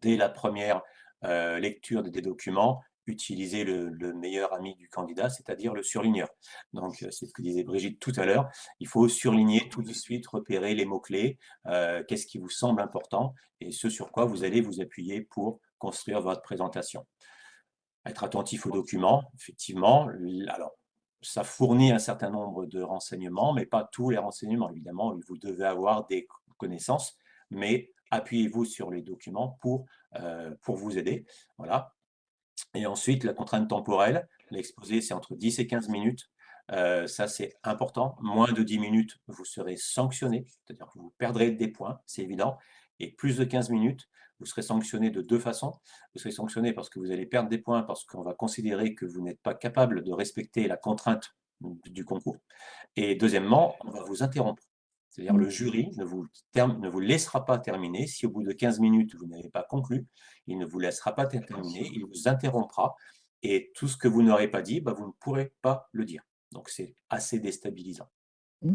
S2: dès la première, heu, lecture des documents, utiliser le le meilleur ami du candidat, c'est-à-dire le surligneur. Donc heu, c'est ce que disait Brigitte tout à l'heure, il faut surligner tout de suite, repérer les mots-clés, heu, qu'est-ce qui vous semble important et ce sur quoi vous allez vous appuyer pour construire votre présentation. Être attentif aux documents, effectivement, alors ça fournit un certain nombre de renseignements, mais pas tous les renseignements. Évidemment, vous devez avoir des connaissances, mais appuyez-vous sur les documents pour, heu, pour vous aider. Voilà et ensuite, la contrainte temporelle, l'exposé, c'est entre 10 et 15 minutes. Heu, ça, c'est important. Moins de 10 minutes, vous serez sanctionné, c'est-à-dire que vous perdrez des points, c'est évident et plus de 15 minutes, vous serez sanctionné de 2 façons. Vous serez sanctionné parce que vous allez perdre des points, parce qu'on va considérer que vous n'êtes pas capable de respecter la contrainte du concours et deuxièmement, on va vous interrompre. C'est-à-dire le jury ne vous term ne vous laissera pas terminer. Si au bout de 15 minutes, vous n'avez pas conclu, il ne vous laissera pas ter terminer, il vous interrompra et tout ce que vous n'aurez pas dit, bah, vous ne pourrez pas le dire. Donc c'est assez déstabilisant.
S3: Mmh.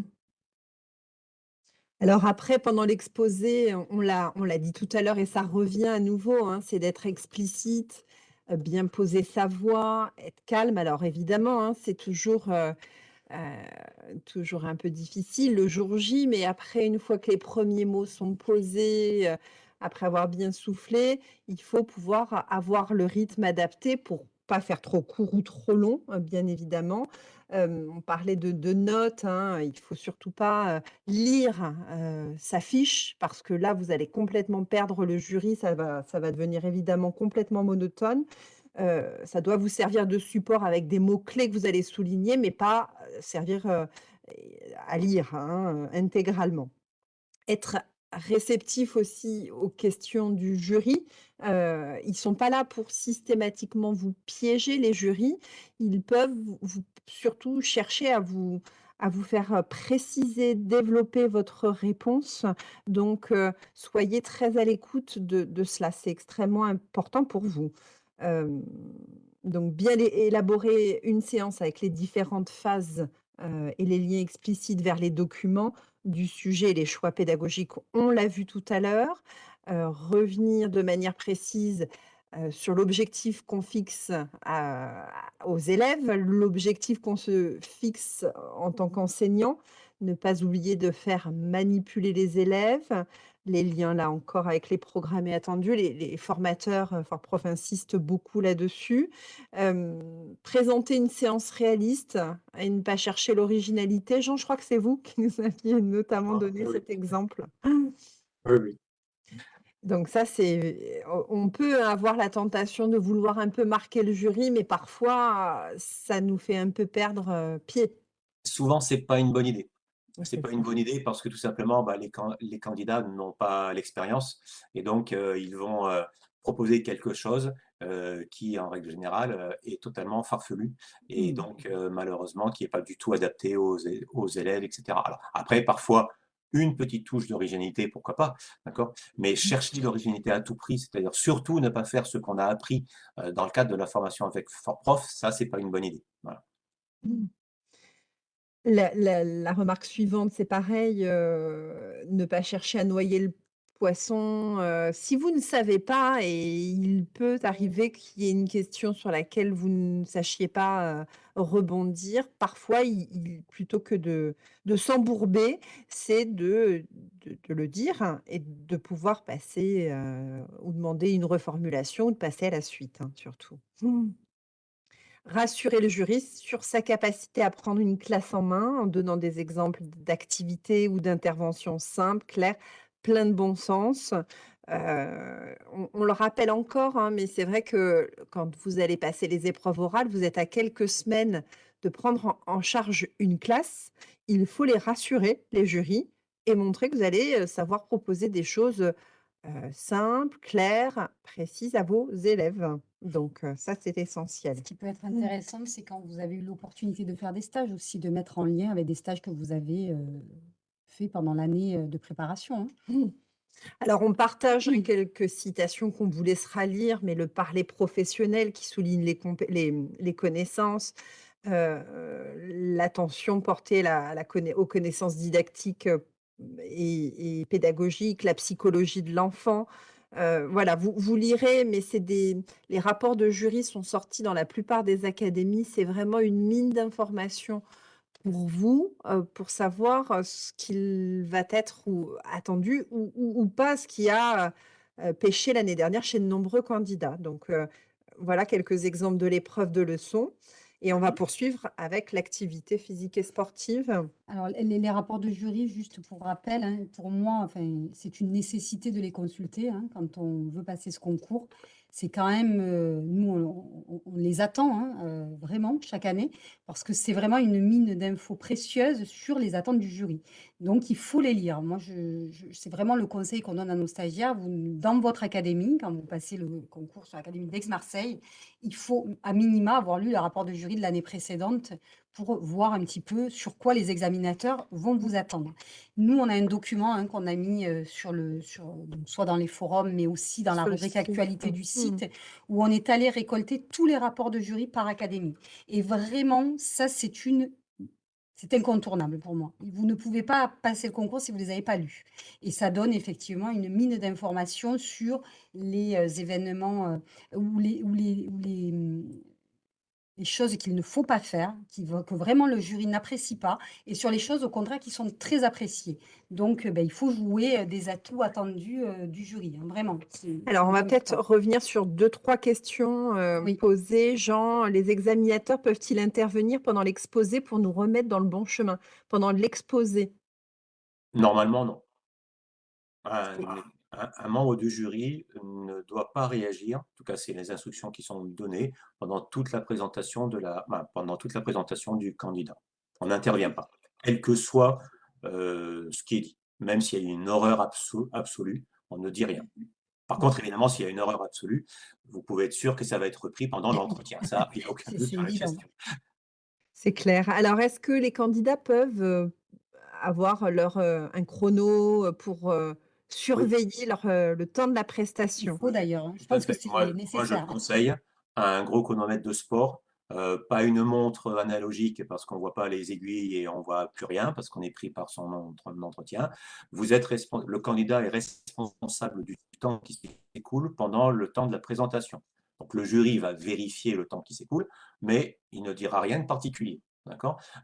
S3: Alors après, pendant l'exposé, on l'a dit tout à l'heure et ça revient à nouveau, hein, c'est d'être explicite, bien poser sa voix, être calme. Alors évidemment, hein, c'est toujours, heu heu, toujours un peu difficile le jour J, mais après, une fois que les premiers mots sont posés, heu, après avoir bien soufflé, il faut pouvoir avoir le rythme adapté pour pas faire trop court ou trop long, heu, bien évidemment. On parlait de notes, hein, il faut surtout pas, lire, sa fiche parce que là, vous allez complètement perdre le jury, ça va ça va devenir évidemment complètement monotone. Heu, ça doit vous servir de support avec des mots-clés que vous allez souligner, mais pas, heu, servir, et à lire, hein, intégralement être réceptif aussi aux questions du jury. Ils sont pas là pour systématiquement vous piéger, les jurys. Ils peuvent surtout chercher à vous à vous faire, préciser, développer votre réponse. Donc, soyez très à l'écoute de cela, c'est extrêmement important pour vous. Donc bien élaborer une séance avec les différentes phases, et les liens explicites vers les documents du sujet et les choix pédagogiques, on l'a vu tout à l'heure. Heu, revenir de manière précise, sur l'objectif qu'on fixe aux élèves, l'objectif qu'on se fixe en tant qu'enseignant. Ne pas oublier de faire manipuler les élèves. Les liens, là encore, avec les programmés attendus. Les les formateurs, heu, ForProf insistent beaucoup là-dessus. Hem, présenter une séance réaliste et ne pas chercher l'originalité. Jean, je crois que c'est vous qui nous aviez notamment
S2: Ah,
S3: donné
S2: oui.
S3: cet exemple.
S2: Oui, oui.
S3: Donc ça, c'est on on peut avoir la tentation de vouloir un peu marquer le jury, mais parfois, ça nous fait un peu perdre, pied.
S2: Souvent, c'est pas une bonne idée. C'est
S3: C'est
S2: pas une bonne idée parce que tout simplement, bah, les can les candidats n'ont pas l'expérience et donc heu, ils vont, heu, proposer quelque chose, heu, qui en règle générale, est totalement farfelu et
S3: Mmh.
S2: donc heu, malheureusement qui est pas du tout adapté aux élèves et cetera. Alors après parfois, une petite touche d'originalité, pourquoi pas, d'accord? Mais
S3: Mmh.
S2: chercher l'originalité à tout prix, c'est-à-dire surtout ne pas faire ce qu'on a appris, dans le cadre de la formation avec ForProf, ça c'est pas une bonne idée. Voilà.
S3: Mmh. La remarque suivante, c'est pareil, heu, ne pas chercher à noyer le poisson, heu, si vous ne savez pas et il peut arriver qu'il y ait une question sur laquelle vous ne sachiez pas, heu, rebondir, parfois plutôt que de de s'embourber, c'est de de le dire et de pouvoir passer, ou demander une reformulation ou de passer à la suite, hein, surtout. Rassurer le jury sur sa capacité à prendre une classe en main, en donnant des exemples d'activités ou d'interventions simples, claires, plein de bon sens. Heu, on le rappelle encore, hein, mais c'est vrai que quand vous allez passer les épreuves orales, vous êtes à quelques semaines de prendre en charge une classe. Il faut les rassurer, les jurys et montrer que vous allez, heu, savoir proposer des choses, heu simples, claires, précises à vos élèves. Donc heu, ça, c'est essentiel.
S1: Ce qui peut être
S3: Mmh.
S1: intéressant, c'est quand vous avez eu l'opportunité de faire des stages aussi, de mettre en lien avec des stages que vous avez, heu, fait pendant l'année, heu, de préparation, hein.
S3: Mmh. Alors on partage,
S1: Mmh.
S3: quelques citations qu'on vous laissera lire, mais le parler professionnel qui souligne les compé les, les connaissances, heu, l'attention portée la à la conna aux connaissances didactiques, et pédagogiques, la psychologie de l'enfant. Heu, voilà, vous lirez, mais c'est des les rapports de jury sont sortis dans la plupart des académies. C'est vraiment une mine d'informations pour vous, heu, pour savoir, heu, ce qu'il va être attendu ou pas, ce qui a, heu pêché l'année dernière chez de nombreux candidats. Donc voilà quelques exemples de l'épreuve de leçon et on va poursuivre avec l'activité physique et sportive.
S1: Alors les rapports de jury, juste pour rappel, hein, pour moi, c'est une nécessité de les consulter, hein, quand on veut passer ce concours. C'est quand même, heu, nous on les attend, hein, heu, vraiment chaque année, parce que c'est vraiment une mine d'infos précieuses sur les attentes du jury. Donc il faut les lire. Moi je je c'est vraiment le conseil qu'on donne à nos stagiaires. Vous dans votre académie, quand vous passez le concours sur l'académie d'Aix-Marseille, il faut à minima avoir lu le rapport de jury de l'année précédente pour voir un petit peu sur quoi les examinateurs vont vous attendre. Nous, on a un document, hein, qu'on a mis, heu, sur le sur soit dans les forums, mais aussi dans la
S3: Sur
S1: rubrique actualité du
S3: Mmh.
S1: site, où on est allé récolter tous les rapports de jury par académie et vraiment, ça, c'est une c'est incontournable pour moi. Vous ne pouvez pas passer le concours si vous ne les avez pas lus et ça donne effectivement une mine d'informations sur les, heu, événements, heu, ou les les mmh, les choses qu'il ne faut pas faire, qui que vraiment le jury n'apprécie pas et sur les choses au contraire qui sont très appréciées. Donc, heu, beh, il faut jouer, heu, des atouts attendus, heu, du jury, hein, vraiment,
S3: Alors, on va peut-être revenir sur 2-3 questions, heu,
S1: Oui.
S3: posées. Jean, les examinateurs peuvent-ils intervenir pendant l'exposé pour nous remettre dans le bon chemin? Pendant l'exposé?
S2: Normalement, non.
S3: C'est
S2: un un membre du jury ne doit pas réagir, en tout cas, c'est les instructions qui sont données pendant toute la présentation de la ben, pendant toute la présentation du candidat. On n'intervient pas, quel que soit, heu, ce qui est dit. même s'il y a une horreur absolue, on ne dit rien. Par contre, évidemment, s'il y a une horreur absolue, vous pouvez être sûr que ça va être repris pendant l'entretien. Ça, il n'y a aucun doute sur la question.
S3: C'est clair. Alors, est-ce que les candidats peuvent euh, avoir leur, euh, un chrono pour euh, surveiller leur, le temps de la
S1: Il
S3: prestation?
S1: faut d'ailleurs, hein. Je pense que c'est
S2: Moi, moi, je
S1: nécessaire. hein.
S2: conseille un gros chronomètre de sport, euh, pas une montre analogique parce qu'on ne voit pas les aiguilles et on ne voit plus rien parce qu'on est pris par son entretien. Vous êtes le candidat est responsable du temps qui s'écoule pendant le temps de la présentation. Donc le jury va vérifier le temps qui s'écoule, mais il ne dira rien de particulier.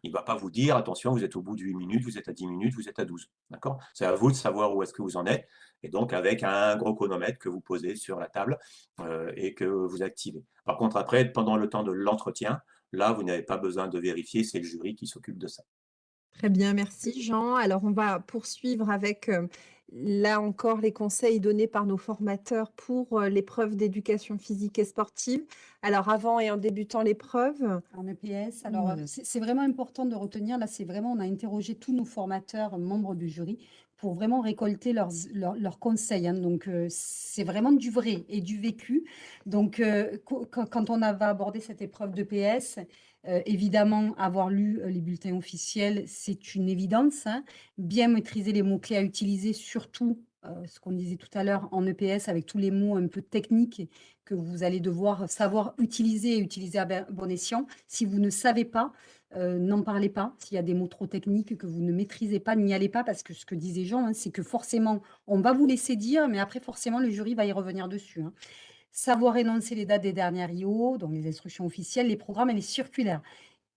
S2: Il ne va pas vous dire, attention, vous êtes au bout de 8 minutes, vous êtes à 10 minutes, vous êtes à 12. D'accord? C'est à vous de savoir où est-ce que vous en êtes. Et donc, avec un gros chronomètre que vous posez sur la table euh, et que vous activez. Par contre, après, pendant le temps de l'entretien, là, vous n'avez pas besoin de vérifier, c'est le jury qui s'occupe de ça.
S3: Très bien, merci Jean. Alors, on va poursuivre avec, euh, là encore, les conseils donnés par nos formateurs pour euh, l'épreuve d'éducation physique et sportive. Alors, avant et en débutant l'épreuve,
S1: En EPS, alors euh,
S3: Mmh.
S1: c'est vraiment important de retenir, là c'est vraiment, on a interrogé tous nos formateurs, membres du jury, pour vraiment récolter leurs, leurs, leurs conseils. hein. Donc euh, c'est vraiment du vrai et du vécu. Donc euh, quand, on a- va aborder cette épreuve d'EPS, euh, évidemment avoir lu euh, les bulletins officiels, c'est une évidence. hein. Bien maîtriser les mots-clés à utiliser, surtout euh, ce qu'on disait tout à l'heure en EPS avec tous les mots un peu techniques que vous allez devoir savoir utiliser et utiliser à ben- bon escient. Si vous ne savez pas, n'en parlez pas. S'il y a des mots trop techniques que vous ne maîtrisez pas, n'y allez pas parce que ce que disait Jean, hein, c'est que forcément, on va vous laisser dire, mais après, forcément, le jury va y revenir dessus. hein. Savoir énoncer les dates des dernières IO, donc les instructions officielles, les programmes et les circulaires.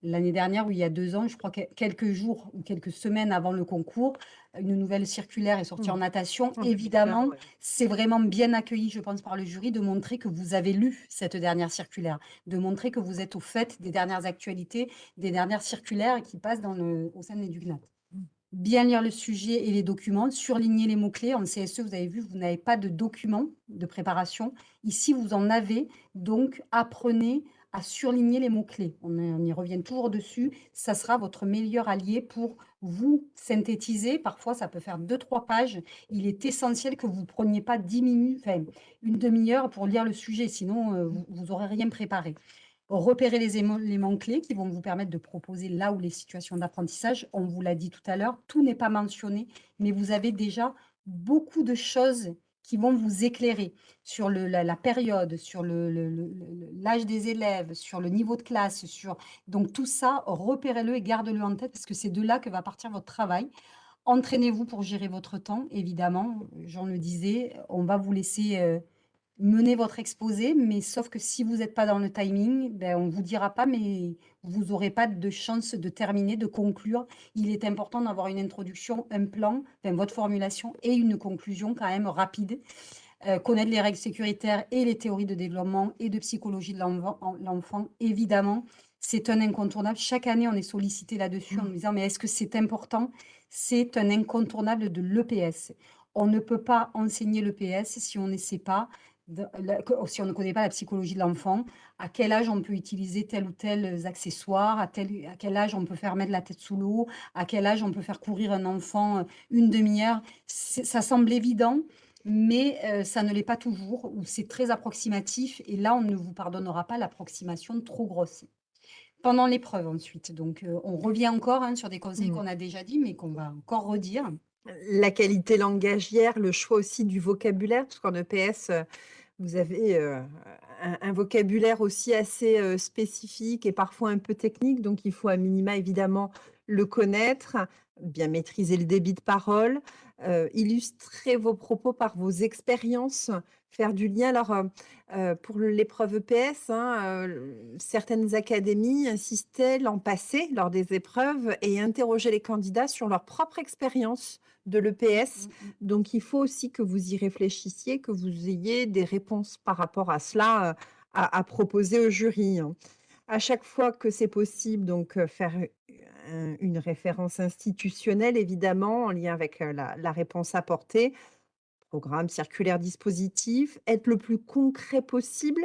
S1: L'année dernière, ou il y a deux ans, je crois que quelques jours ou quelques semaines avant le concours, une nouvelle circulaire est sortie
S3: Mmh.
S1: en natation.
S3: En
S1: Évidemment,
S3: ouais.
S1: c'est vraiment bien accueilli, je pense, par le jury de montrer que vous avez lu cette dernière circulaire, de montrer que vous êtes au fait des dernières actualités, des dernières circulaires qui passent dans le, au sein de l'EduGNAT. Bien lire le sujet et les documents, surligner les mots-clés. En CSE, vous avez vu, vous n'avez pas de documents de préparation. Ici, vous en avez, donc apprenez à surligner les mots-clés. On, y- revient toujours dessus. Ça sera votre meilleur allié pour vous synthétiser. Parfois, ça peut faire deux, trois pages. Il est essentiel que vous ne preniez pas 10 minutes, enfin, une demi-heure pour lire le sujet, sinon euh, vous n'aurez rien préparé. Repérer les éléments clés qui vont vous permettre de proposer là où les situations d'apprentissage, on vous l'a dit tout à l'heure, tout n'est pas mentionné, mais vous avez déjà beaucoup de choses qui vont vous éclairer sur la, période, sur l'âge des élèves, sur le niveau de classe, sur donc tout ça, repérez-le et gardez-le en tête parce que c'est de là que va partir votre travail. Entraînez-vous pour gérer votre temps, évidemment. Jean le disait, on va vous laisser euh, mener votre exposé, mais sauf que si vous n'êtes pas dans le timing, ben, on ne vous dira pas, mais vous n'aurez pas de chance de terminer, de conclure. Il est important d'avoir une introduction, un plan, enfin, votre formulation et une conclusion quand même rapide. Euh, connaître les règles sécuritaires et les théories de développement et de psychologie de l'enfant, l'enfant, évidemment, c'est un incontournable. Chaque année, on est sollicité là-dessus en nous disant, mais est-ce que c'est important? C'est un incontournable de l'EPS. On ne peut pas enseigner l'EPS si on ne sait pas, de- la- que- si on ne connaît pas la psychologie de l'enfant, à quel âge on peut utiliser tel ou tel accessoire, à, tel, à quel âge on peut faire mettre la tête sous l'eau, à quel âge on peut faire courir un enfant euh, une demi-heure. Ça semble évident, mais euh, ça ne l'est pas toujours, ou c'est très approximatif, et là, on ne vous pardonnera pas l'approximation trop grosse. Pendant l'épreuve ensuite, donc euh, on revient encore hein, sur des conseils
S3: Mmh.
S1: qu'on a déjà dit, mais qu'on va encore redire.
S3: La qualité langagière, le choix aussi du vocabulaire, parce qu'en EPS, euh, vous avez euh, un, vocabulaire aussi assez euh, spécifique et parfois un peu technique, donc il faut à minima évidemment le connaître, bien maîtriser le débit de parole, euh, illustrer vos propos par vos expériences, faire du lien. Alors, euh, euh, pour l'épreuve EPS, hein, euh, certaines académies insistaient l'an passé lors des épreuves et interrogeaient les candidats sur leur propre expérience de l'EPS.
S1: Mm, mm.
S3: Donc, il faut aussi que vous y réfléchissiez, que vous ayez des réponses par rapport à cela euh, à, à proposer au jury. hein. À chaque fois que c'est possible, donc faire un- une référence institutionnelle, évidemment, en lien avec la, la réponse apportée, programme, circulaire, dispositif, être le plus concret possible,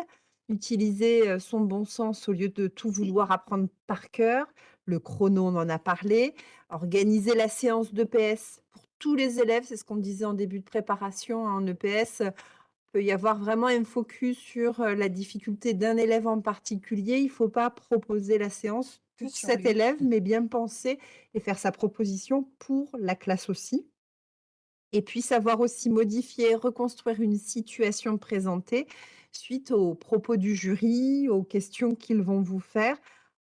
S3: utiliser son bon sens au lieu de tout vouloir apprendre par cœur. Le chrono, on en a parlé. Organiser la séance de PS pour tous les élèves, c'est ce qu'on disait en début de préparation hein, en EPS, peut y avoir vraiment un focus sur la difficulté d'un élève en particulier. Il ne faut pas proposer la séance pour cet élève, mais bien penser et faire sa proposition pour la classe aussi. Et puis savoir aussi modifier, reconstruire une situation présentée suite aux propos du jury, aux questions qu'ils vont vous faire.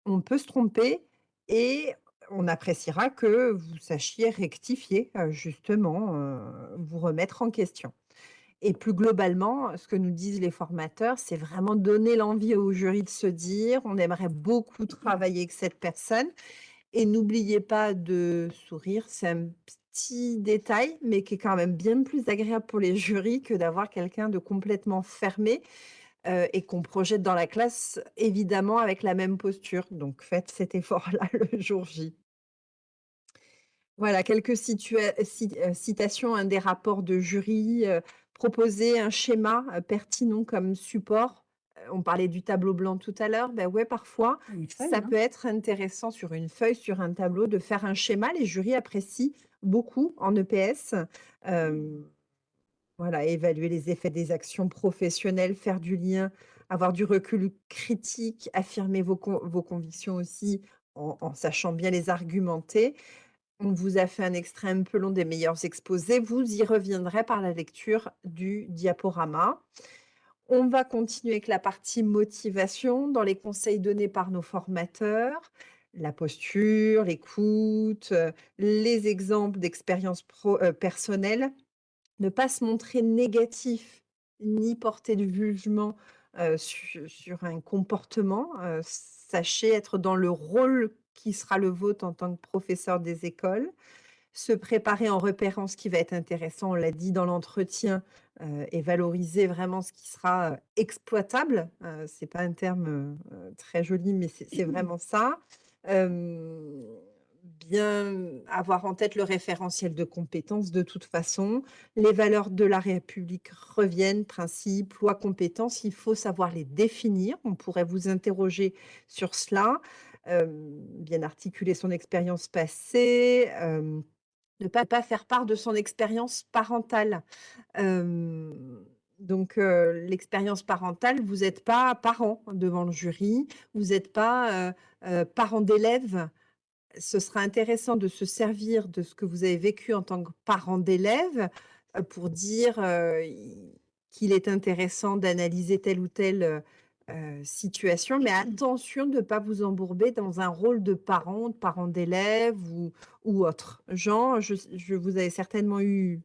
S3: On peut se tromper et on appréciera que vous sachiez rectifier, justement, vous remettre en question. Et plus globalement, ce que nous disent les formateurs, c'est vraiment donner l'envie au jury de se dire: «On aimerait beaucoup travailler avec cette personne» et n'oubliez pas de sourire. C'est un petit détail, mais qui est quand même bien plus agréable pour les jurys que d'avoir quelqu'un de complètement fermé, heu et qu'on projette dans la classe, évidemment avec la même posture. Donc faites cet effort-là le jour J. Voilà, quelques situa citations, hein, des rapports de jury, Proposer un schéma, pertinent comme support. On parlait du tableau blanc tout à l'heure. Ben ouais, parfois, ça
S1: hein.
S3: peut être intéressant sur une feuille, sur un tableau, de faire un schéma. Les jurys apprécient beaucoup en EPS. voilà, évaluer les effets des actions professionnelles, faire du lien, avoir du recul critique, affirmer vos vos convictions aussi en en sachant bien les argumenter. On vous a fait un extrait un peu long des meilleurs exposés. Vous y reviendrez par la lecture du diaporama. On va continuer avec la partie motivation dans les conseils donnés par nos formateurs, la posture, l'écoute, euh, les exemples d'expériences euh, personnelles. Ne pas se montrer négatif ni porter de jugement euh, sur, un comportement. sachez être dans le rôle qui sera le vôtre en tant que professeur des écoles. Se préparer en repérant ce qui va être intéressant, on l'a dit dans l'entretien, euh, et valoriser vraiment ce qui sera euh, exploitable. Euh, c'est pas un terme très joli, mais c'est vraiment ça. bien avoir en tête le référentiel de compétences de toute façon. Les valeurs de la République reviennent, principes, lois, compétences, il faut savoir les définir. On pourrait vous interroger sur cela bien articuler son expérience passée, ne pas pas faire part de son expérience parentale. donc l'expérience parentale, vous n'êtes pas parent devant le jury, vous n'êtes pas, parent d'élève. Ce sera intéressant de se servir de ce que vous avez vécu en tant que parent d'élève, pour dire, qu'il est intéressant d'analyser tel ou tel situation, mais attention de ne pas vous embourber dans un rôle de parent, de parent d'élève ou, ou autre. Jean, je, je, vous avez certainement eu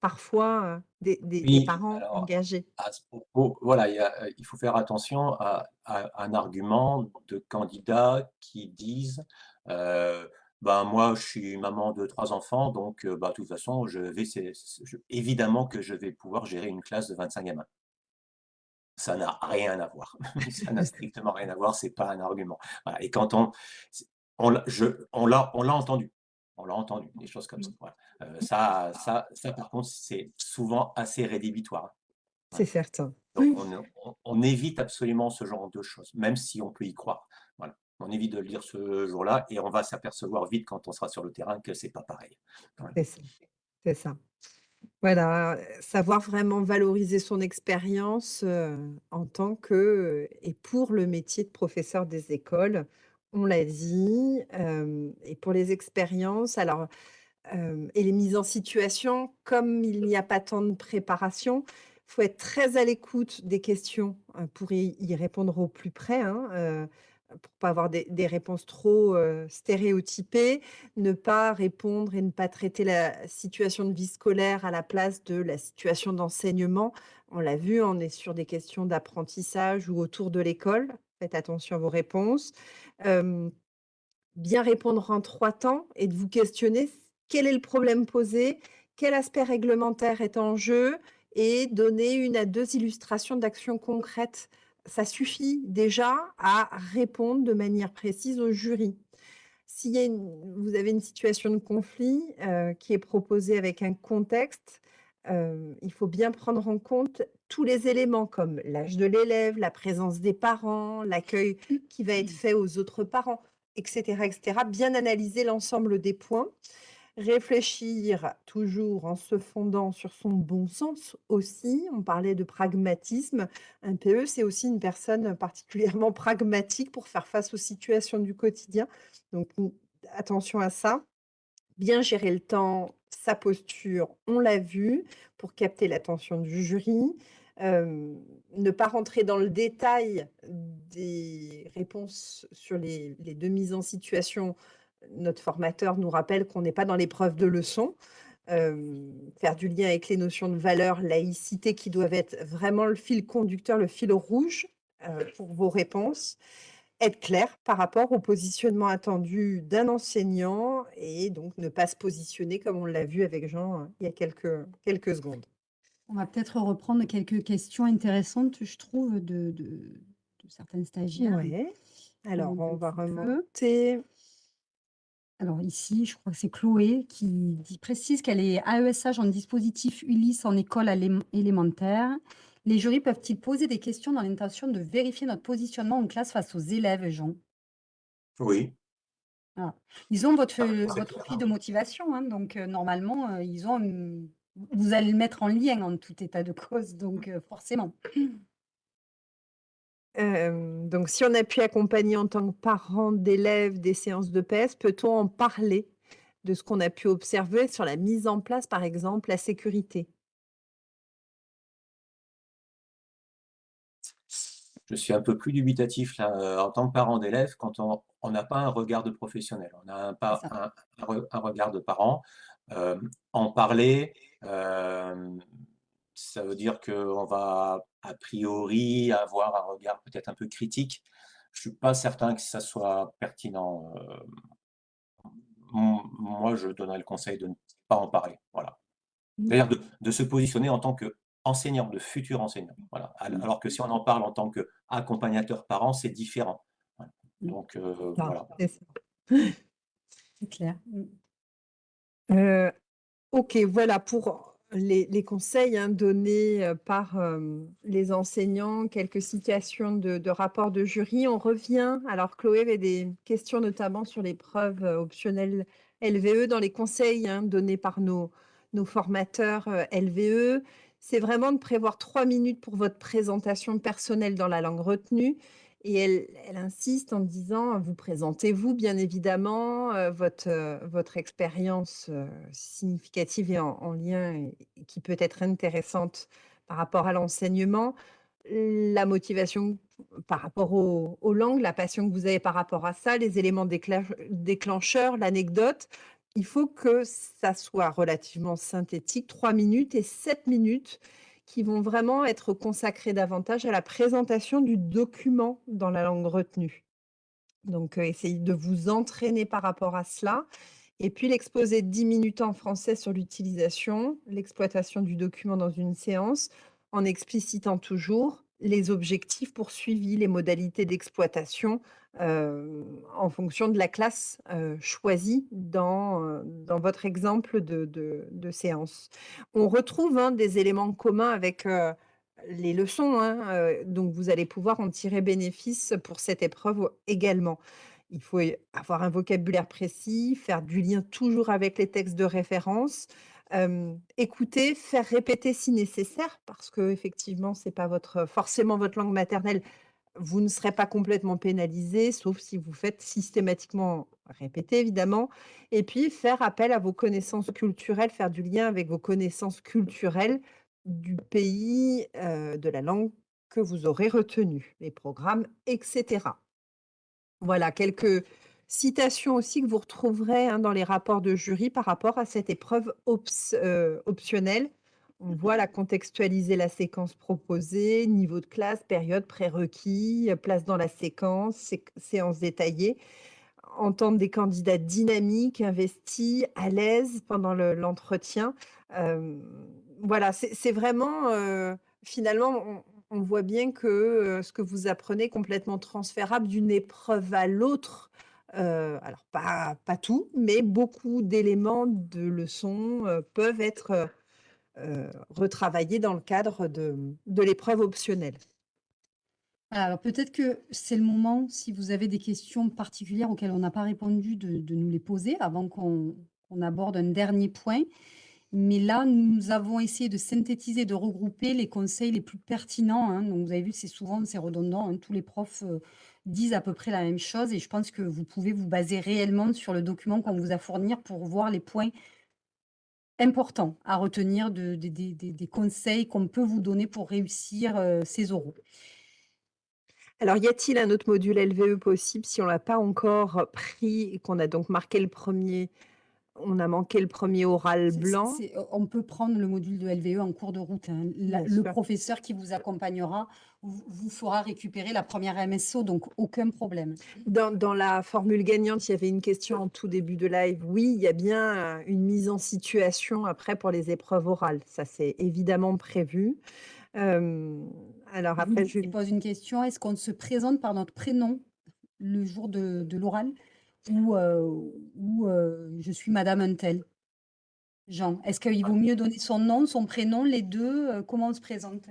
S3: parfois des, des, parents engagés.
S2: À ce propos, voilà, il, faut faire attention à, un argument de candidats qui disent ben, moi, je suis maman de trois enfants, donc bah, de toute façon, je vais, évidemment que je vais pouvoir gérer une classe de 25 gamins ça n'a rien à voir. ça n'a strictement rien à voir, c'est pas un argument. Et quand on, on, on l'a, entendu, on l'a entendu, des choses comme ça. Mmh. Euh, ça, ça, ça, par contre, c'est souvent assez rédhibitoire.
S3: C'est certain.
S2: Donc, on, évite absolument ce genre de choses, même si on peut y croire. Voilà. On évite de le dire ce jour-là et on va s'apercevoir vite quand on sera sur le terrain que c'est pas pareil.
S3: C'est ça. Voilà, savoir vraiment valoriser son expérience, en tant que, et pour le métier de professeur des écoles, on l'a dit, et pour les expériences, alors, et les mises en situation, comme il n'y a pas tant de préparation, faut être très à l'écoute des questions, pour y répondre au plus près, hein, pour pas avoir des, réponses trop stéréotypées, ne pas répondre et ne pas traiter la situation de vie scolaire à la place de la situation d'enseignement. On l'a vu, on est sur des questions d'apprentissage ou autour de l'école. Faites attention à vos réponses. bien répondre en trois temps et de vous questionner quel est le problème posé, quel aspect réglementaire est en jeu et donner une à deux illustrations d'actions concrètes ça suffit déjà à répondre de manière précise au jury. Si vous avez une situation de conflit euh, qui est proposée avec un contexte, euh, il faut bien prendre en compte tous les éléments comme l'âge de l'élève, la présence des parents, l'accueil qui va être fait aux autres parents, etc. etc. bien analyser l'ensemble des points. Réfléchir toujours en se fondant sur son bon sens aussi. On parlait de pragmatisme. Un PE, c'est aussi une personne particulièrement pragmatique pour faire face aux situations du quotidien. Donc, attention à ça. Bien gérer le temps, sa posture, on l'a vu, pour capter l'attention du jury. Ne pas rentrer dans le détail des réponses sur les 2 mises en situation. Notre formateur nous rappelle qu'on n'est pas dans l'épreuve de leçon. Hem, faire du lien avec les notions de valeur, laïcité qui doivent être vraiment le fil conducteur, le fil rouge, heu, pour vos réponses. Être clair par rapport au positionnement attendu d'un enseignant et donc ne pas se positionner comme on l'a vu avec Jean, heu, il y a quelques quelques secondes.
S1: On va peut-être reprendre quelques questions intéressantes, je trouve, de de de certains stagiaires.
S3: Ouais. Alors
S1: Donc
S3: on va
S1: peu. Alors ici, je crois que c'est Chloé qui dit précise qu'elle est AESH en dispositif Ulysse en école élémentaire. Les jurys peuvent-ils poser des questions dans l'intention de vérifier notre positionnement en classe face aux élèves, Jean?
S2: Oui,
S1: Ah. Ils ont votre,
S2: ah,
S1: votre de motivation, hein, donc heu, normalement, heu, ils ont, vous allez le mettre en lien en tout état de cause, donc heu, forcément.
S3: Donc si on a pu accompagner en tant que parent d'élèves des séances de PS, peut-on en parler de ce qu'on a pu observer sur la mise en place, par exemple, la sécurité?
S2: Je suis un peu plus dubitatif là, heu, en tant que parent d'élève, quand on n'a pas un regard de professionnel. On a un regard de parent. En parler, hem, ça veut dire qu'on va a priori avoir un regard peut-être un peu critique. Je suis pas certain que ça soit pertinent, heu, m moi je donnerais le conseil de ne pas en parler, voilà.
S1: Mmh,
S2: C'est-à-dire de de se positionner en tant qu'enseignant, de futur enseignant, voilà.
S1: Mmh,
S2: alors que si on en parle en tant qu'accompagnateur parent, c'est différent. Voilà.
S1: mmh.
S2: Donc
S3: Ça,
S2: voilà.
S3: c'est
S1: clair.
S3: Heu, OK, voilà pour les les conseils, hein, donnés, heu, par, hem, les enseignants, quelques citations de rapports de jury. On revient alors Chloé avait des questions notamment sur l'épreuve, heu, optionnelle LVE dans les conseils, hein, donnés par nos nos formateurs, LVE. C'est vraiment de prévoir 3 minutes pour votre présentation personnelle dans la langue retenue et elle insiste en disant: «Vous présentez-vous bien évidemment, votre, heu, votre expérience, heu, significative et en en lien qui peut être intéressante par rapport à l'enseignement, la motivation par rapport aux aux langues, la passion que vous avez par rapport à ça, les éléments déclench déclencheurs, l'anecdote». Il faut que ça soit relativement synthétique, 3 minutes et 7 minutes qui vont vraiment être consacrés davantage à la présentation du document dans la langue retenue. Donc, heu, essayez de vous entraîner par rapport à cela et puis l'exposé de 10 minutes en français sur l'utilisation, l'exploitation du document dans une séance, en explicitant toujours les objectifs poursuivis, les modalités d'exploitation, en fonction de la classe, choisie dans, dans votre exemple de de séance. On retrouve, hein, des éléments communs avec, les leçons, hein, donc vous allez pouvoir en tirer bénéfice pour cette épreuve également. Il faut avoir un vocabulaire précis, faire du lien toujours avec les textes de référence, écouter, faire répéter si nécessaire parce qu'effectivement c'est pas votre forcément votre langue maternelle. Vous ne serez pas complètement pénalisé, sauf si vous faites systématiquement répéter évidemment et puis faire appel à vos connaissances culturelles, faire du lien avec vos connaissances culturelles du pays, heu, de la langue que vous aurez retenue, les programmes et cetera. Voilà, quelques citations aussi que vous retrouverez, hein, dans les rapports de jury par rapport à cette épreuve heu, optionnelle. On voit la contextualiser la séquence proposée, niveau de classe, période, prérequis, place dans la séquence, séq séance détaillée. Entendre des candidats dynamiques, investis, à l'aise pendant le l'entretien. Hem, voilà, c'est vraiment, heu, finalement, on on voit bien que, heu, ce que vous apprenez est complètement transférable d'une épreuve à l'autre. Alors pas pas tout, mais beaucoup d'éléments de leçons, peuvent être, heu, retravaillés dans le cadre de, l'épreuve optionnelle.
S1: Alors peut-être que c'est le moment, si vous avez des questions particulières auxquelles on n'a pas répondu, de nous les poser avant qu'on aborde un dernier point. Mais là, nous avons essayé de synthétiser, de regrouper les conseils les plus pertinents, hein. Donc vous avez vu, c'est souvent c'est redondant, hein. Tous les profs, heu, disent à peu près la même chose et je pense que vous pouvez vous baser réellement sur le document qu'on vous a fourni pour voir les points importants à retenir de des conseils qu'on peut vous donner pour réussir, heu, ces oraux.
S3: Alors, y a-t-il un autre module LVE possible si on l'a pas encore pris et qu'on a donc marqué le 1er on a manqué le 1er oral blanc?
S1: on peut prendre le module de LVE en cours de route, hein. La le
S3: sûr.
S1: professeur qui vous accompagnera vous vous fera récupérer la 1re MSO, donc aucun problème.
S3: Dans dans la formule gagnante, il y avait une question en tout début de live. Oui, il y a bien, heu, une mise en situation après pour les épreuves orales. Ça, c'est évidemment prévu. Hem, alors après
S1: qui
S3: Julie
S1: pose une question, est-ce qu'on se présente par notre prénom le jour de de l'oral? Ou, ou, je suis madame untel? Jean, est-ce qu'il vaut mieux donner son nom, son prénom, les 2, heu, comment on se présente?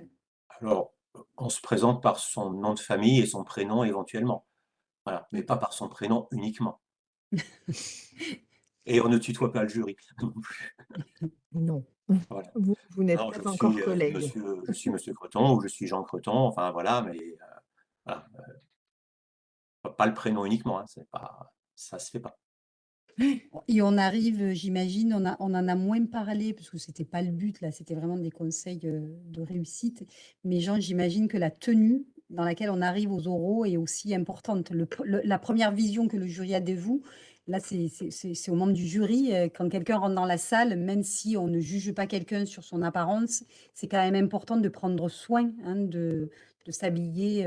S2: Alors, on se présente par son nom de famille et son prénom éventuellement. Voilà, mais pas par son prénom uniquement. Et on ne tutoie pas le jury non plus.
S3: Non,
S2: Voilà.
S3: vous vous n'êtes
S2: je
S3: pas encore
S2: suis, monsieur je suis monsieur Creton ou je suis Jean Creton, enfin voilà, mais, voilà, heu pas pas le prénom uniquement, hein, c'est pas ça se fait pas.
S1: Et on arrive, heu, j'imagine, on en a moins parlé parce que c'était pas le but là, c'était vraiment des conseils, heu, de réussite. Mais Jean, j'imagine que la tenue dans laquelle on arrive aux oraux est aussi importante. La 1re vision que le jury a de vous, là, c'est aux membres du jury, heu, quand quelqu'un rentre dans la salle, même si on ne juge pas quelqu'un sur son apparence, c'est quand même important de prendre soin, hein, de s'habiller,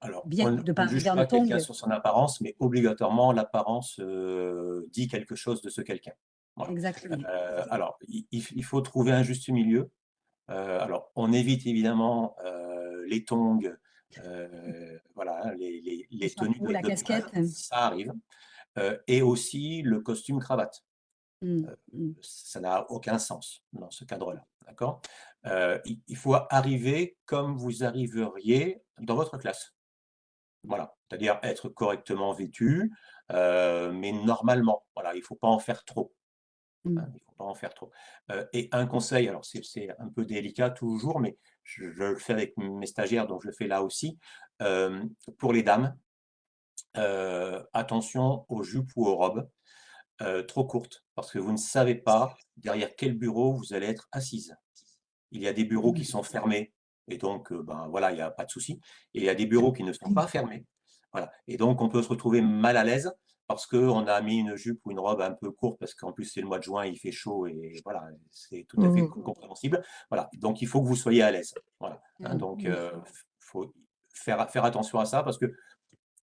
S2: Alors,
S1: bien,
S2: on ne
S1: de
S2: on ne juge pas quelqu'un sur son apparence, mais obligatoirement l'apparence, heu, dit quelque chose de ce quelqu'un. Voilà.
S1: Exactement,
S2: alors il faut trouver un juste milieu. Heu, alors on évite évidemment, les tongs, voilà, hein, les les
S1: Le
S2: les tenues de
S1: la
S2: de
S1: casquette.
S2: ça arrive, et aussi le costume cravate.
S1: Mmh, mmh.
S2: ça n'a aucun sens dans ce cadre-là, d'accord? Il faut arriver comme vous arriveriez dans votre classe. Voilà, c'est-à-dire être correctement vêtu, heu, mais normalement. Voilà, il faut pas en faire trop,
S1: Mmh.
S2: hein, il faut pas en faire trop. Heu, et un conseil, alors c'est un peu délicat toujours, mais je je le fais avec mes stagiaires, donc je le fais là aussi. Hem, pour les dames, attention aux jupes ou aux robes, trop courtes, parce que vous ne savez pas derrière quel bureau vous allez être assises. Il y a des bureaux qui
S1: Mmh.
S2: sont fermés et donc, heu, ben, voilà, il y a pas de souci et il y a des bureaux qui ne sont pas fermés. Voilà et donc on peut se retrouver mal à l'aise parce qu'on a mis une jupe ou une robe un peu courte parce qu'en plus c'est le mois de juin, il fait chaud et voilà, c'est tout à
S3: Mmh
S2: fait
S3: mh.
S2: co compréhensible. Voilà, donc il faut que vous soyez à l'aise. Voilà, hein,
S1: Mmh,
S2: donc,
S1: mmh.
S2: heu, f faut faire faire attention à ça parce que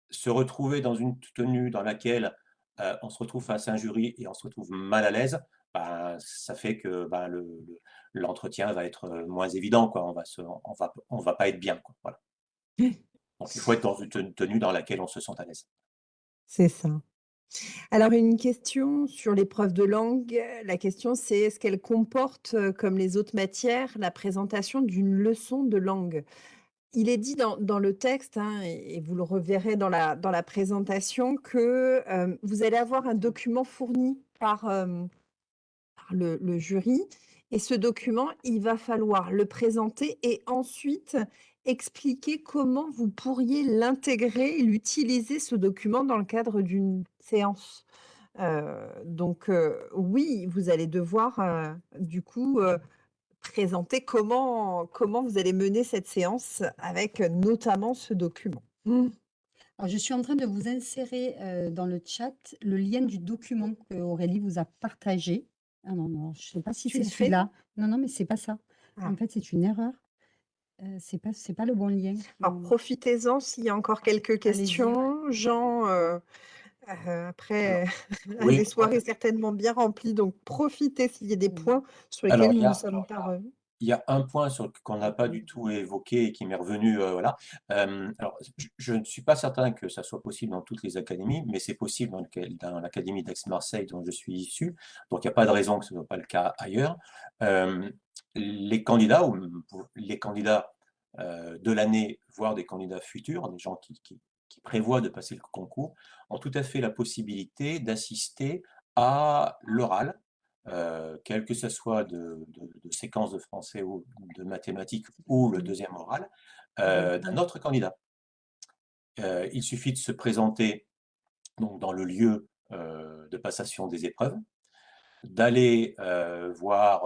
S2: se retrouver dans une tenue dans laquelle, heu, on se retrouve face à un jury et on se retrouve mal à l'aise, ben, ça fait que, le le l'entretien va être, heu, moins évident, quoi. On va se on va p on va pas être bien, quoi, voilà. Donc il faut être dans une ten tenue dans laquelle on se sente à l'aise.
S3: C'est ça. Alors une question sur l'épreuve de langue. La question c'est: «Est-ce qu'elle comporte, heu, comme les autres matières, la présentation d'une leçon de langue?» il est dit dans dans le texte, hein, et vous le reverrez dans la dans la présentation que, hem, vous allez avoir un document fourni par le jury et ce document, il va falloir le présenter et ensuite expliquer comment vous pourriez l'intégrer et l'utiliser ce document dans le cadre d'une séance. Heu, donc, heu, oui, vous allez devoir, heu, du coup, présenter comment comment vous allez mener cette séance avec, notamment ce document. Mmh.
S1: Je suis en train de vous insérer, dans le chat, le lien du document qu'Aurélie vous a partagé. Ah non, non, je sais pas si
S3: Tu
S1: c'est celui-là. Non, non, mais c'est pas ça. En
S3: Ah.
S1: fait, c'est une erreur. Heu, c'est pas c'est pas le bon lien.
S3: Alors
S1: Mmh.
S3: profitez-en s'il y a encore quelques
S1: Allez-y.
S3: questions. Jean, heu heu,
S2: Alors
S3: après a des
S2: oui,
S3: soirées certainement bien remplies, donc profitez s'il y a des
S1: Mmh.
S3: points sur lesquels
S2: il
S3: nous
S2: y
S3: ne
S2: a
S3: sommes pas revenus.
S2: Il y a un point qu'on n'a pas du tout évoqué et qui m'est revenu, heu, voilà. Alors je ne suis pas certain que ça soit possible dans toutes les académies, mais c'est possible dans l'académie d'Aix-Marseille dont je suis issu, donc il y a pas de raison que ce soit pas le cas ailleurs. Les candidats les candidats, heu, de l'année, voire des candidats futurs, des gens qui prévoient de passer le concours, ont tout à fait la possibilité d'assister à l'oral, euh, quel que ce soit de, séquence de français ou de mathématiques ou le deuxième oral, euh, d'un autre candidat. Euh, il suffit de se présenter donc, dans le lieu de passation des épreuves, d'aller voir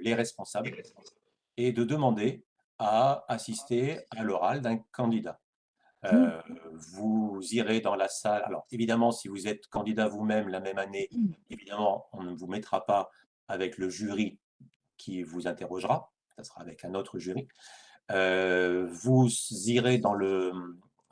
S2: les responsables et de demander à assister à l'oral d'un candidat.
S1: Mmh.
S2: Euh, vous irez dans la salle. Alors, évidemment, si vous êtes candidat vous-même la même année,
S1: Mmh.
S2: évidemment, on ne vous mettra pas avec le jury qui vous interrogera. Ça sera avec un autre jury. Euh, vous irez dans, le,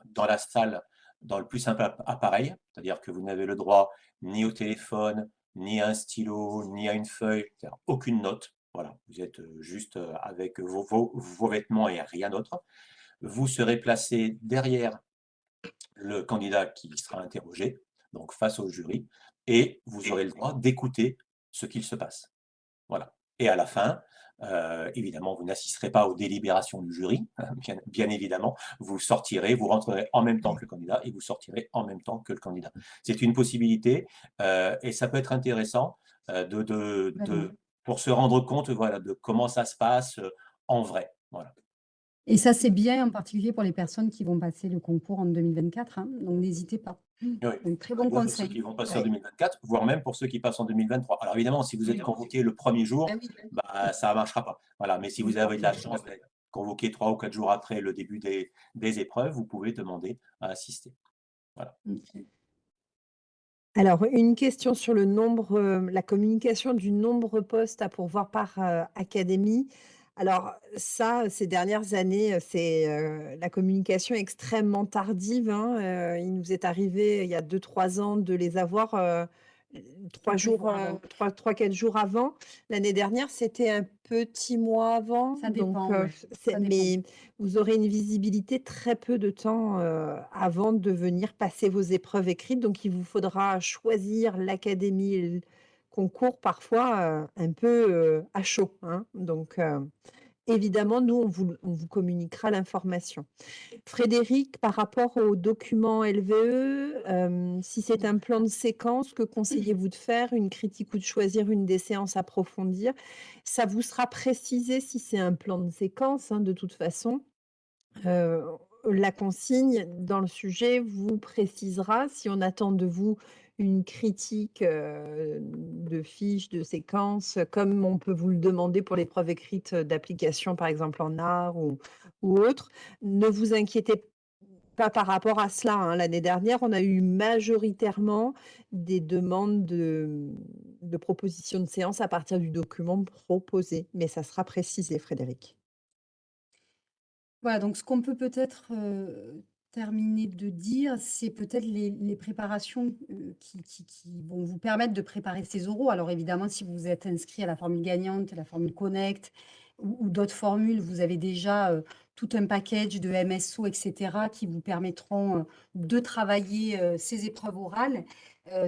S2: dans la salle dans le plus simple appareil, c'est-à-dire que vous n'avez le droit ni au téléphone, ni à un stylo, ni à une feuille, aucune note. Voilà, vous êtes juste avec vos, vos, vos vêtements et rien d'autre vous serez placé derrière le candidat qui sera interrogé, donc face au jury, et vous aurez le droit d'écouter ce qu'il se passe. Voilà. Et à la fin, euh, évidemment, vous n'assisterez pas aux délibérations du jury, bien, évidemment, vous sortirez, vous rentrerez en même temps que le candidat et vous sortirez en même temps que le candidat. C'est une possibilité euh, et ça peut être intéressant euh, de, de, pour se rendre compte voilà, de comment ça se passe en vrai. Voilà.
S1: Et ça, c'est bien en particulier pour les personnes qui vont passer le concours en 2024, hein, donc n'hésitez pas.
S2: Oui.
S1: très bon
S2: pour
S1: conseil.
S2: ceux qui vont passer en 2024, voire même pour ceux qui passent en 2023. Alors évidemment, si vous êtes convoqué le premier jour,
S1: Ah
S2: bah, ça ne marchera pas. Voilà. Mais si vous avez de la chance d'être convoqué trois ou quatre jours après le début des, des épreuves, vous pouvez demander à assister. Voilà.
S3: Alors, une question sur le nombre, euh, la communication du nombre poste à pourvoir par euh, académie. Alors ça, ces dernières années, c'est, la communication extrêmement tardive, hein, il nous est arrivé, il y a 2-3 ans de les avoir, 3 jours, 3-4 jours avant. L'année dernière, c'était un petit mois avant,
S1: Ça
S3: donc
S1: dépend,
S3: mais vous aurez une visibilité très peu de temps, avant de venir passer vos épreuves écrites, donc il vous faudra choisir l'académie concours parfois un peu à chaud. Hein. Donc, évidemment, nous, on vous, on vous communiquera l'information. Frédéric, par rapport au document LVE, si c'est un plan de séquence, que conseillez-vous de faire? Une critique ou de choisir une des séances à approfondir? Ça vous sera précisé si c'est un plan de séquence, hein, de toute façon. la consigne dans le sujet vous précisera si on attend de vous une critique de fiches, de séquences, comme on peut vous le demander pour l'épreuve écrite d'application, par exemple en art ou, ou autre. Ne vous inquiétez pas par rapport à cela. Hein. L'année dernière, on a eu majoritairement des demandes de, propositions de séance à partir du document proposé, mais ça sera précisé, Frédéric.
S1: Voilà, donc ce qu'on peut peut-être terminer de dire, c'est peut-être les, préparations euh, qui, vont vous permettre de préparer ces oraux. Alors évidemment, si vous êtes inscrit à la formule gagnante, la formule Connect ou, d'autres formules, vous avez déjà euh, tout un package de MSO, etc., qui vous permettront euh, de travailler ces épreuves orales.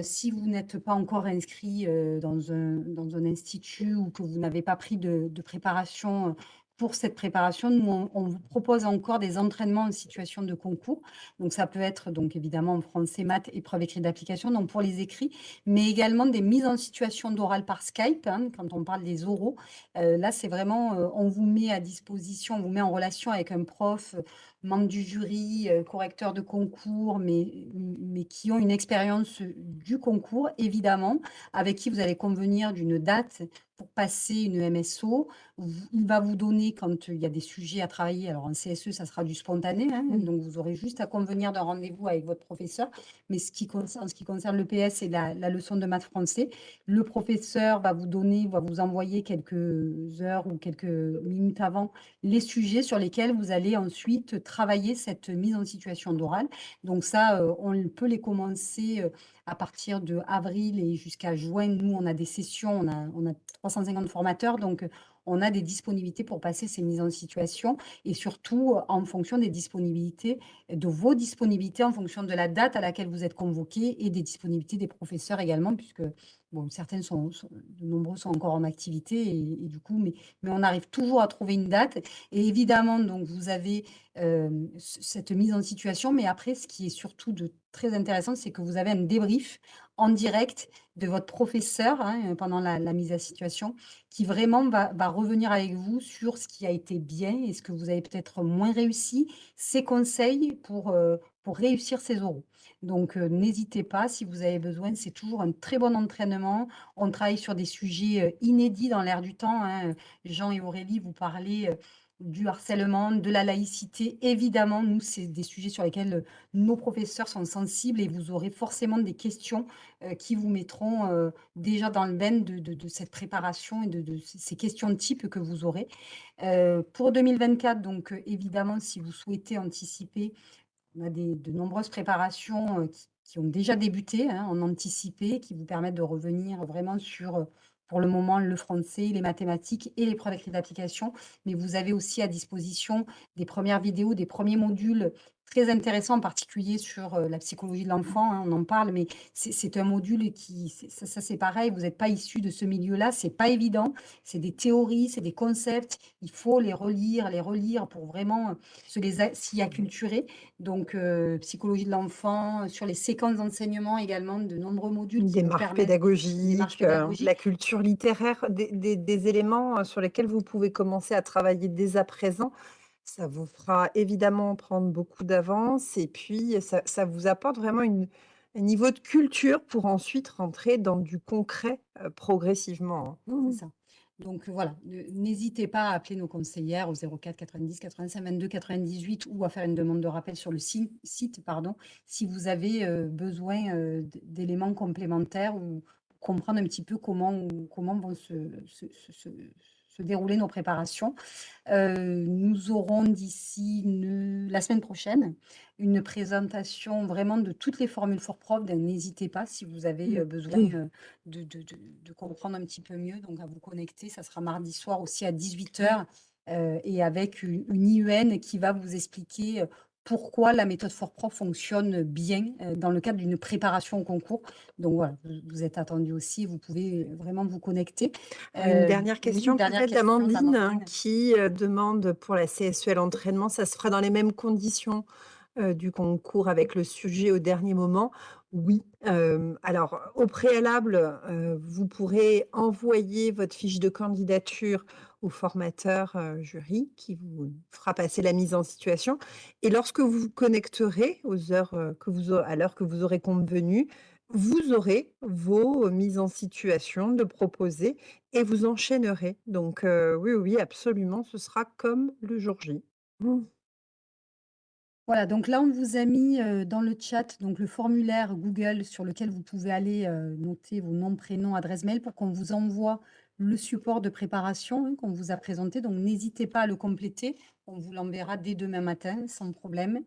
S1: si vous n'êtes pas encore inscrit dans, un, institut ou que vous n'avez pas pris de préparation pour cette préparation, nous, on, vous propose encore des entraînements en situation de concours. Donc, ça peut être donc évidemment en français, maths, épreuve écrite d'application, donc pour les écrits, mais également des mises en situation d'oral par Skype, hein, quand on parle des oraux. Euh, là, c'est vraiment, euh, on vous met à disposition, on vous met en relation avec un prof, membre du jury, euh, correcteur de concours, mais, mais qui ont une expérience du concours, évidemment, avec qui vous allez convenir d'une date pour passer une MSO. Il va vous donner, quand il y a des sujets à travailler, alors en CSE, ça sera du spontané, hein, donc vous aurez juste à convenir d'un rendez-vous avec votre professeur. Mais ce qui concerne, ce qui concerne le PS et la, la, leçon de maths français, le professeur va vous donner, va vous envoyer quelques heures ou quelques minutes avant les sujets sur lesquels vous allez ensuite travailler cette mise en situation d'oral. Donc ça, euh, on peut les commencer euh, à partir de avril et jusqu'à juin, nous, on a des sessions, on a, on a 350 formateurs, donc on a des disponibilités pour passer ces mises en situation et surtout en fonction des disponibilités, de vos disponibilités, en fonction de la date à laquelle vous êtes convoqué et des disponibilités des professeurs également, puisque bon, certaines sont, de nombreux sont encore en activité et, du coup, mais, on arrive toujours à trouver une date. Et évidemment, donc vous avez cette mise en situation, mais après, ce qui est surtout de très intéressant, c'est que vous avez un débrief en direct de votre professeur hein, pendant la, mise à situation, qui vraiment va, revenir avec vous sur ce qui a été bien et ce que vous avez peut-être moins réussi, ses conseils pour, euh, réussir ces oraux. Donc, euh, n'hésitez pas si vous avez besoin, c'est toujours un très bon entraînement. On travaille sur des sujets euh, inédits dans l'air du temps. hein. Jean et Aurélie, vous parlez euh, du harcèlement, de la laïcité. Évidemment, nous, c'est des sujets sur lesquels nos professeurs sont sensibles et vous aurez forcément des questions qui vous mettront déjà dans le bain de, cette préparation et de, ces questions de type que vous aurez. Pour 2024, donc évidemment, si vous souhaitez anticiper, on a de nombreuses préparations euh, qui, ont déjà débuté hein, en anticipé, qui vous permettent de revenir vraiment sur, euh, pour le moment, le français, les mathématiques et l'épreuve écrite d'application. Mais vous avez aussi à disposition des premières vidéos, des premiers modules très intéressants, en particulier sur euh, la psychologie de l'enfant. hein, on en parle, mais c'est un module qui, ça, ça, c'est pareil, vous n'êtes pas issu de ce milieu-là, c'est pas évident. C'est des théories, c'est des concepts. Il faut les relire, les relire pour vraiment euh, se les s'y acculturer. Donc, euh, psychologie de l'enfant, sur les séquences d'enseignement également, de nombreux modules
S3: Une
S1: qui vous
S3: démarche
S1: permettent une
S3: pédagogique,
S1: démarche
S3: euh,
S1: pédagogique.
S3: la culture littéraire, des, des- des éléments sur lesquels vous pouvez commencer à travailler dès à présent. Ça vous fera évidemment prendre beaucoup d'avance et puis ça, ça vous apporte vraiment une, un niveau de culture pour ensuite rentrer dans du concret euh, progressivement. hein.
S1: C'est
S3: Mmh.
S1: ça. Donc euh, voilà, n'hésitez pas à appeler nos conseillères au 04 90 85 22 98 ou à faire une demande de rappel sur le site, pardon, si vous avez euh, besoin euh, d'éléments complémentaires ou comprendre un petit peu comment, comment vont se, se- se- se- se dérouler nos préparations. Euh, nous aurons d'ici la semaine prochaine une présentation vraiment de toutes les formules for prof. N'hésitez pas si vous avez euh, besoin euh, de, de- de- de comprendre un petit peu mieux, donc à vous connecter. Ça sera mardi soir aussi à 18h et avec une, une IUN qui va vous expliquer euh, pourquoi la méthode for prof fonctionne bien euh, dans le cadre d'une préparation au concours. Donc voilà, vous, êtes attendu aussi, vous pouvez vraiment vous connecter.
S3: Une
S1: Euh,
S3: dernière question
S1: question
S3: d'Amandine
S1: d'Amandine.
S3: qui euh, demande pour la CSEL entraînement, ça se fera dans les mêmes conditions euh, du concours avec le sujet au dernier moment. Oui. Euh, alors, au préalable, euh, vous pourrez envoyer votre fiche de candidature au formateur jury qui vous fera passer la mise en situation. Et lorsque vous vous connecterez aux heures que vous, à l'heure que vous aurez convenu, vous aurez vos mises en situation de proposer et vous enchaînerez. Donc, oui, oui, absolument, ce sera comme le jour J.
S1: Voilà, donc là, on vous a mis euh, dans le chat donc le formulaire Google sur lequel vous pouvez aller euh, noter vos noms, prénoms, adresse mail pour qu'on vous envoie le support de préparation hein, qu'on vous a présenté. Donc, n'hésitez pas à le compléter. On vous l'enverra dès demain matin sans problème.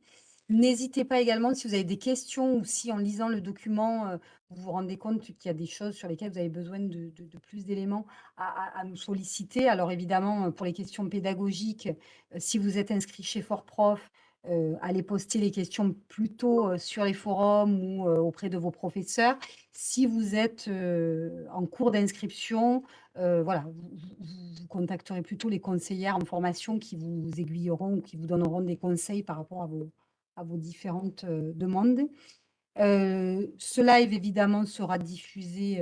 S1: N'hésitez pas également si vous avez des questions ou si en lisant le document, euh, vous vous rendez compte qu'il y a des choses sur lesquelles vous avez besoin de, plus d'éléments à, nous solliciter. Alors évidemment, pour les questions pédagogiques, si vous êtes inscrit chez Fort Prof, euh, allez poster les questions plutôt euh, sur les forums ou euh, auprès de vos professeurs. Si vous êtes euh, en cours d'inscription, voilà, vous, contacterez plutôt les conseillères en formation qui vous aiguilleront ou qui vous donneront des conseils par rapport à vos, différentes demandes. Ce live, évidemment, sera diffusé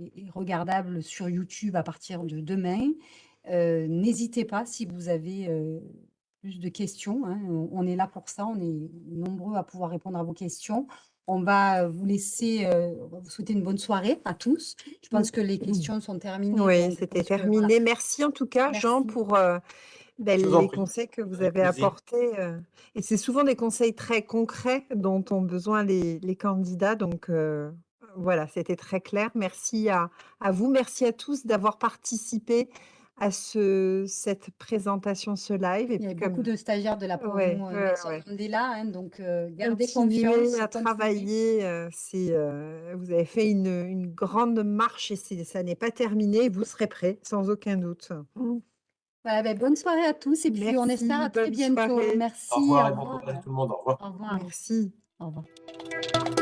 S1: et, regardable sur YouTube à partir de demain. N'hésitez pas si vous avez plus de questions. hein, on, est là pour ça. On est nombreux à pouvoir répondre à vos questions. On va vous laisser, euh, vous souhaiter une bonne soirée à tous. Je pense que les questions sont terminées.
S3: Oui, c'était
S1: pense que, voilà.
S3: terminé. Merci en tout cas, Jean, pour euh, ben, les conseils que vous avez apportés. euh, et c'est souvent des conseils très concrets dont ont besoin les, les candidats. Donc euh, voilà, c'était très clair. Merci à, à vous. Merci à tous d'avoir participé à ce, cette présentation, ce live. Et
S1: Il y a
S3: puis,
S1: beaucoup
S3: comme
S1: de stagiaires de la promo
S3: Ouais,
S1: euh,
S3: ouais,
S1: Nelson
S3: ouais.
S1: Mandela, hein, donc euh, gardez confiance.
S3: à travailler, euh, c'est, euh, vous avez fait une, une grande marche et c'est- ça n'est pas terminé. Vous serez prêts, sans aucun doute.
S1: Voilà, ben, bonne soirée à tous et puis on
S3: Merci,
S1: espère à très bientôt.
S3: soirée.
S1: Merci.
S2: Au revoir et
S1: au
S2: bon
S1: revoir.
S2: courage à tout le monde. Au revoir.
S1: Au revoir.
S3: Merci.
S1: Au revoir.